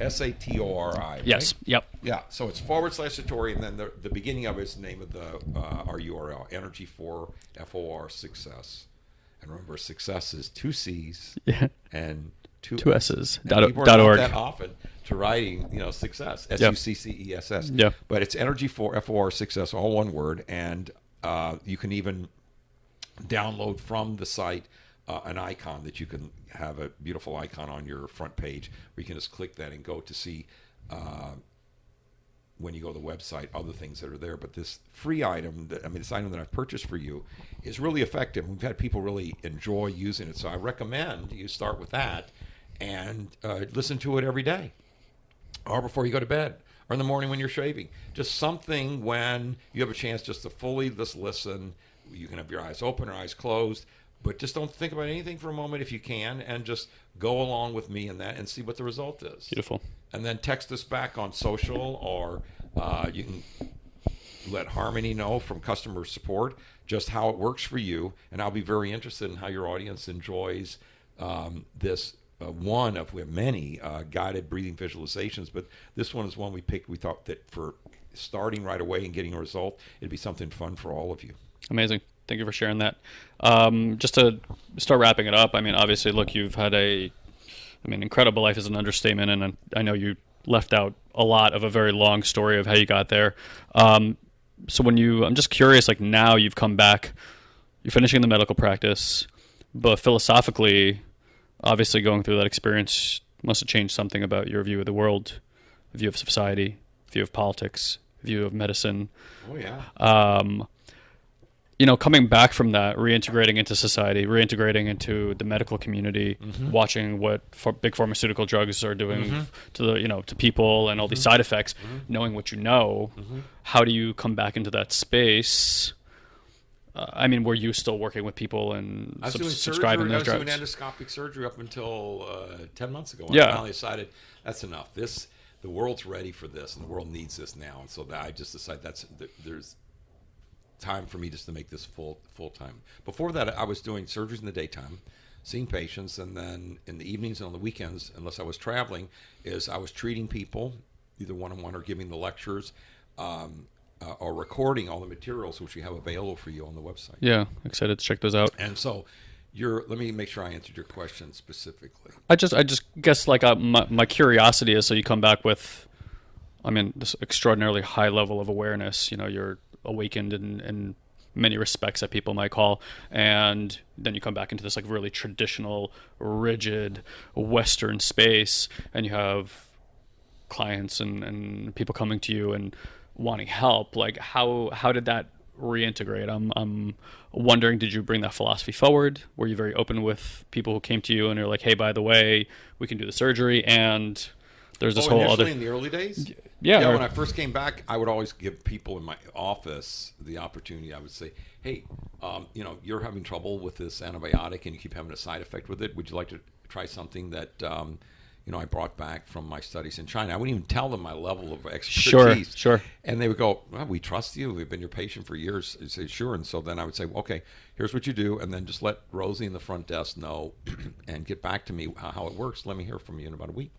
S A T O R I. right? Yes. Yep. Yeah, so it's forward slash Satori, and then the, the beginning of it is the name of the uh, our URL, Energy for F O R Success. And remember, success is two C's Yeah. and two, Two S's. And Dot, people dot org. that often to writing, you know, success. S U C C E S S. Yeah. But it's Energy for F O R Success, all one word, and uh, you can even download from the site uh, an icon that you can have a beautiful icon on your front page where you can just click that and go to see uh, when you go to the website other things that are there. But this free item that i mean this item that i've purchased for you is really effective. We've had people really enjoy using it so i recommend you start with that and uh, listen to it every day or before you go to bed or in the morning when you're shaving. Just something when you have a chance just to fully just listen. You can have your eyes open or eyes closed but just don't think about anything for a moment if you can and just go along with me in that and see what the result is Beautiful. and then text us back on social or uh, you can let harmony know from customer support just how it works for you and i'll be very interested in how your audience enjoys um, this uh, one of many uh, guided breathing visualizations, but this one is one we picked. We thought that for starting right away and getting a result, it'd be something fun for all of you. Amazing. Thank you for sharing that. Um, just to start wrapping it up, I mean, obviously, look, you've had a, I mean, incredible life is an understatement, and I know you left out a lot of a very long story of how you got there. Um, so when you, I'm just curious, like now you've come back, you're finishing the medical practice, but philosophically, obviously going through that experience must have changed something about your view of the world, view of society, view of politics, view of medicine. Oh yeah. Um, you know, coming back from that, reintegrating into society, reintegrating into the medical community, Mm-hmm. watching what for big pharmaceutical drugs are doing Mm-hmm. to the you know to people and all these side effects, knowing what you know, Mm-hmm. how do you come back into that space? Uh, I mean, were you still working with people and I sub- subscribing surgery. I those was doing endoscopic surgery up until uh, ten months ago. Yeah. I finally decided that's enough. This the world's ready for this, and the world needs this now. And so that I just decided that's there's time for me just to make this full full time. Before that, I was doing surgeries in the daytime, seeing patients, and then in the evenings and on the weekends, unless I was traveling, is I was treating people either one on one or giving the lectures. Um, uh, or recording all the materials which we have available for you on the website. Yeah, excited to check those out. And so, you're. Let me make sure I answered your question specifically. I just, I just guess like uh, my, my curiosity is so you come back with, I mean, this extraordinarily high level of awareness. You know, you're awakened in, in many respects that people might call, and then you come back into this like really traditional, rigid Western space, and you have clients and, and people coming to you and wanting help. Like how how did that reintegrate? I'm I'm wondering, did you bring that philosophy forward? Were you very open with people who came to you and you're like, hey, by the way, we can do the surgery and there's this oh, whole other in the early days. Yeah, Yeah, or- when I first came back, I would always give people in my office the opportunity. I would say, "Hey, um, you know, you're having trouble with this antibiotic, and you keep having a side effect with it. Would you like to try something that, um, you know, I brought back from my studies in China?" I wouldn't even tell them my level of expertise. Sure, sure. And they would go, "Well, we trust you. We've been your patient for years." I say, "Sure." And so then I would say, "Okay, here's what you do," and then just let Rosie in the front desk know, and get back to me how, how it works. Let me hear from you in about a week.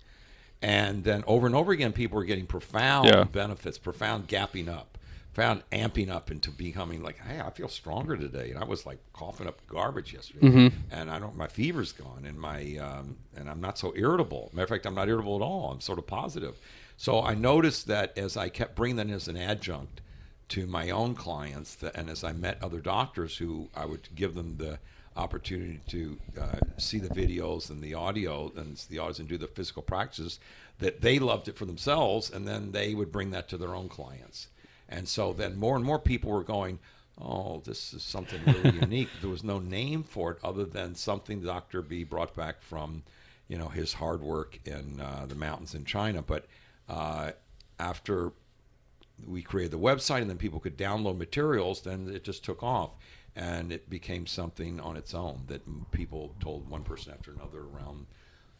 And then over and over again, people were getting profound Yeah. benefits, profound gapping up, profound amping up into becoming like, hey, I feel stronger today. And I was like coughing up garbage yesterday, and I don't, my fever's gone, and my, um, and I'm not so irritable. Matter of fact, I'm not irritable at all. I'm sort of positive. So I noticed that as I kept bringing that as an adjunct to my own clients, that, and as I met other doctors who I would give them the opportunity to uh, see the videos and the audio and the audios and do the physical practices that they loved it for themselves and then they would bring that to their own clients. And so then more and more people were going oh this is something really unique. There was no name for it other than something dr b brought back from you know his hard work in uh, the mountains in china. But uh, after we created the website and then people could download materials then it just took off and it became something on its own that people told one person after another around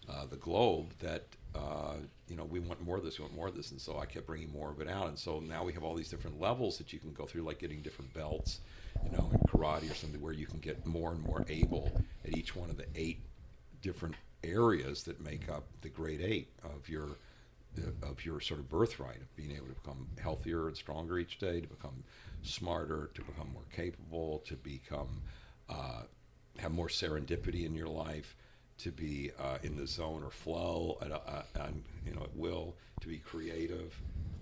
uh, the globe that uh, you know we want more of this we want more of this and so i kept bringing more of it out. And so now we have all these different levels that you can go through like getting different belts you know in karate or something where you can get more and more able at each one of the eight different areas that make up the grade eight of your of your sort of birthright of being able to become healthier and stronger each day, to become smarter, to become more capable, to become uh, have more serendipity in your life, to be uh, in the zone or flow. At, a, uh, you know at will, to be creative,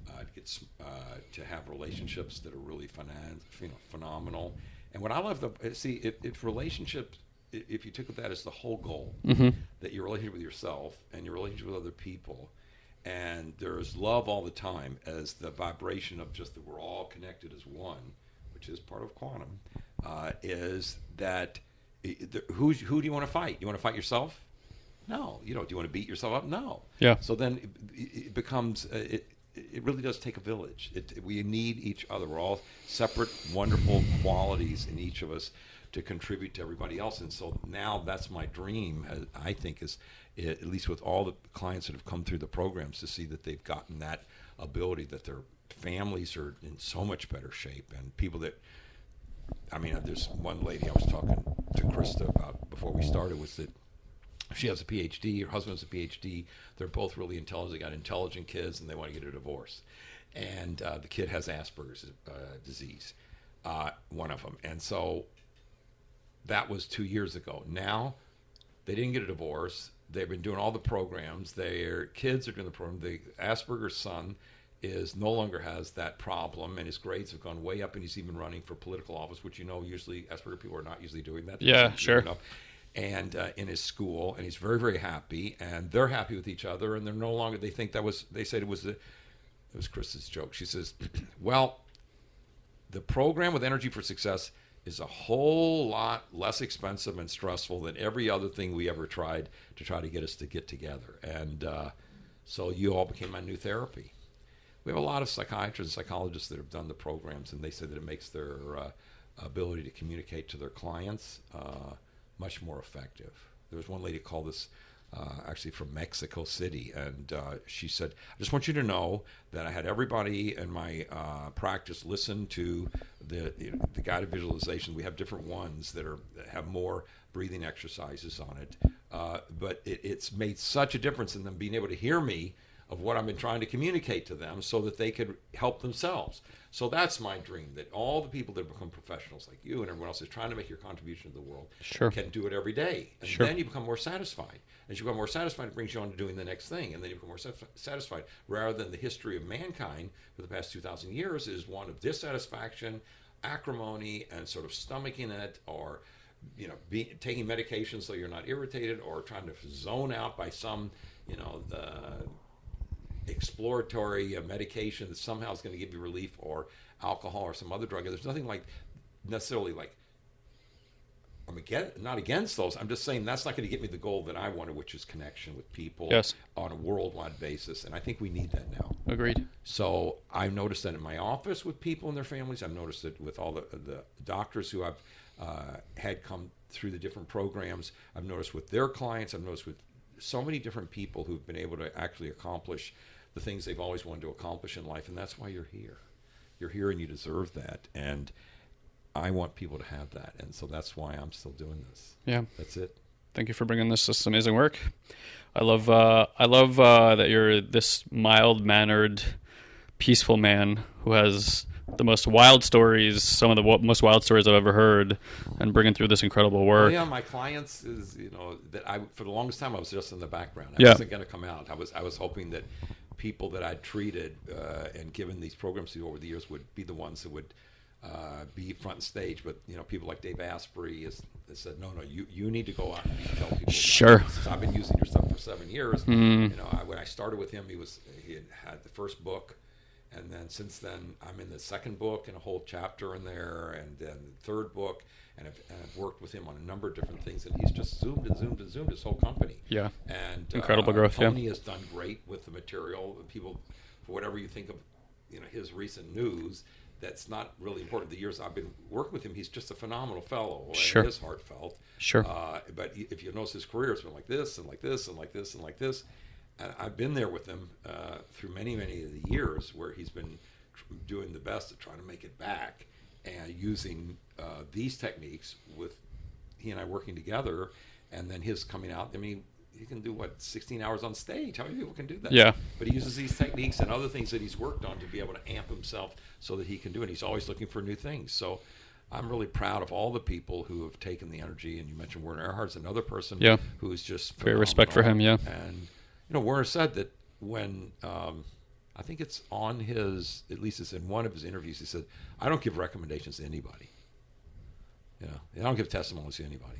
uh, to get uh, to have relationships that are really finan- you know, phenomenal. And what I love the see if, if relationships if you took that as the whole goal, that your relationship with yourself and your relationship with other people, and there's love all the time as the vibration of just that we're all connected as one, which is part of quantum, uh, is that who's, who do you want to fight? You want to fight yourself? No, you don't. Do you want to beat yourself up? No. Yeah. So then it, it becomes uh, it. It really does take a village. It, we need each other. We're all separate, wonderful qualities in each of us to contribute to everybody else. And so now that's my dream. uh, I think is at least with all the clients that have come through the programs to see that they've gotten that ability, that their families are in so much better shape, and people that I mean, there's one lady I was talking to Krista about before we started was that She has a PhD. Her husband has a PhD. They're both really intelligent. They got intelligent kids, and they want to get a divorce. And uh, the kid has Asperger's uh, disease, uh, one of them. And so that was two years ago. Now they didn't get a divorce. They've been doing all the programs. Their kids are doing the program. The Asperger's son is no longer has that problem, and his grades have gone way up, and he's even running for political office, which you know usually Asperger people are not usually doing that. Yeah, sure. Enough. And uh, in his school, and he's very, very happy, and they're happy with each other, and they're no longer. They think that was. They said it was the. It was Chris's joke. She says, "Well, the program with Energy for Success is a whole lot less expensive and stressful than every other thing we ever tried to try to get us to get together. And uh, so you all became my new therapy. We have a lot of psychiatrists and psychologists that have done the programs, and they say that it makes their uh, ability to communicate to their clients uh, much more effective. There was one lady called this uh, actually from Mexico City, and uh, she said, "I just want you to know that I had everybody in my uh, practice listen to the you know, the guided visualization. We have different ones that are that have more breathing exercises on it, uh, but it, it's made such a difference in them being able to hear me." Of what I've been trying to communicate to them so that they could help themselves. So that's my dream that all the people that become professionals like you and everyone else is trying to make your contribution to the world Sure. can do it every day. And Sure. then you become more satisfied. As you become more satisfied, it brings you on to doing the next thing. And then you become more satisfied. Rather than the history of mankind for the past 2,000 years is one of dissatisfaction, acrimony, and sort of stomaching it or you know, be, taking medication so you're not irritated, or trying to zone out by some, you know, the exploratory uh, medication that somehow is going to give you relief, or alcohol or some other drug. There's nothing like necessarily like I'm again not against those. I'm just saying that's not going to get me the goal that I wanted, which is connection with people Yes. on a worldwide basis, and I think we need that now. Agreed. So I've noticed that in my office with people and their families. I've noticed it with all the the doctors who I've uh, had come through the different programs. I've noticed with their clients. I've noticed with so many different people who've been able to actually accomplish the things they've always wanted to accomplish in life, and that's why you're here. You're here, and you deserve that. And I want people to have that, and so that's why I'm still doing this. Yeah. That's it. Thank you for bringing this, this amazing work. I love uh, I love uh, that you're this mild mannered, peaceful man who has the most wild stories, some of the w- most wild stories I've ever heard, and bringing through this incredible Oh, work. yeah, my clients is you know that I for the longest time I was just in the background. I Yeah. wasn't going to come out. I was I was hoping that people that I'd treated uh, and given these programs to over the years would be the ones that would uh, be front and stage. But you know, people like Dave Asprey has, has said, no, no, you you need to go out and tell people. Sure. I've been using your stuff for seven years. Mm. You know, I, when I started with him, he was he had had the first book. And then since then, I'm in the second book and a whole chapter in there, and then the third book, and I've, and I've worked with him on a number of different things, and he's just zoomed and zoomed and zoomed his whole company. Yeah. And Incredible uh, growth, yeah. Tony has done great with the material. People, for whatever you think of, you know, his recent news, that's not really important. The years I've been working with him, he's just a phenomenal fellow. and Sure. It is heartfelt. Sure. Uh, but if you notice his career, it's been like this and like this and like this and like this. And I've been there with him uh, through many, many of the years where he's been tr- doing the best to try to make it back and using uh, these techniques with he and I working together, and then his coming out. I mean, he can do what 16 hours on stage. How many people can do that? Yeah. But he uses these techniques and other things that he's worked on to be able to amp himself so that he can do it. He's always looking for new things. So I'm really proud of all the people who have taken the energy. And you mentioned Werner Erhard's another person Yeah. who is just Great respect for him, yeah. And you know, Werner said that when um, I think it's on his, at least it's in one of his interviews, he said, "I don't give recommendations to anybody. You know, I don't give testimonies to anybody,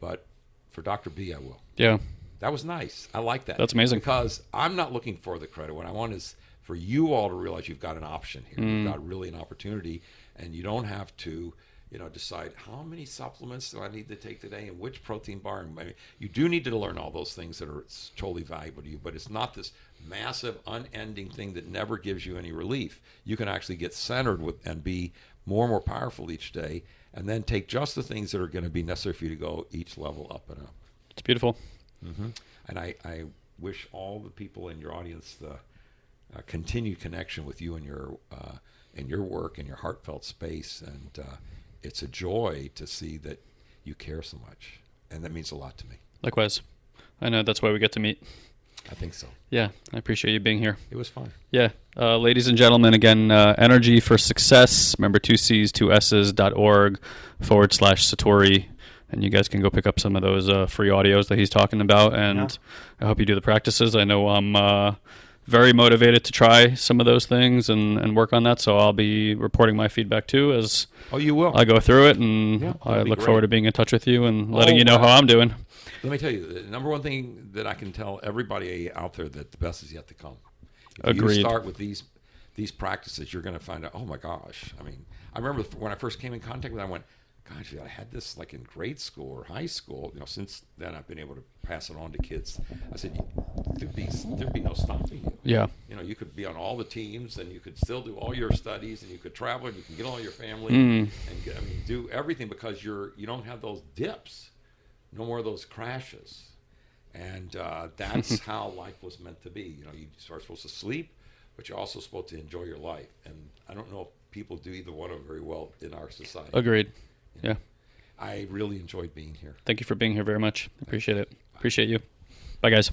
but for Dr. B, I will." Yeah. That was nice. I like that. That's amazing. Because I'm not looking for the credit. What I want is for you all to realize you've got an option here. Mm. You've got really an opportunity, and you don't have to, you know, decide how many supplements do I need to take today and which protein bar. I mean, you do need to learn all those things that are totally valuable to you, but it's not this massive, unending thing that never gives you any relief. You can actually get centered with and be more and more powerful each day, and then take just the things that are going to be necessary for you to go each level up and up. It's beautiful. And I, I wish all the people in your audience the uh, continued connection with you and your uh, and your work and your heartfelt space. And uh, it's a joy to see that you care so much, and that means a lot to me. Likewise. I know that's why we get to meet. I think so. Yeah, I appreciate you being here. It was fun. Yeah, uh, ladies and gentlemen, again, uh, Energy for Success. Remember, two C's, two S's dot org forward slash Satori, and you guys can go pick up some of those uh, free audios that he's talking about. And I hope you do the practices. I know I'm uh, very motivated to try some of those things and, and work on that. So I'll be reporting my feedback too as Oh, you will. I go through it, and Yeah, I look forward to being in touch with you and letting Oh, you know wow. how I'm doing. Let me tell you, the number one thing that I can tell everybody out there that the best is yet to come. If Agreed. you start with these these practices, you're going to find out. Oh my gosh! I mean, I remember when I first came in contact with. it, I went, "Gosh, I had this like in grade school or high school." You know, since then I've been able to pass it on to kids. I said, "There'd be there'd be no stopping you." Yeah. You know, you could be on all the teams, and you could still do all your studies, and you could travel, and you can get all your family, Mm. and get, I mean, do everything because you're you don't have those dips, no more of those crashes, and uh, that's how life was meant to be. You know, you are supposed to sleep, but you're also supposed to enjoy your life. And I don't know if people do either one of them very well in our society. Agreed. Yeah. I really enjoyed being here. Thank you for being here very much. Appreciate it. Appreciate you. Bye, guys.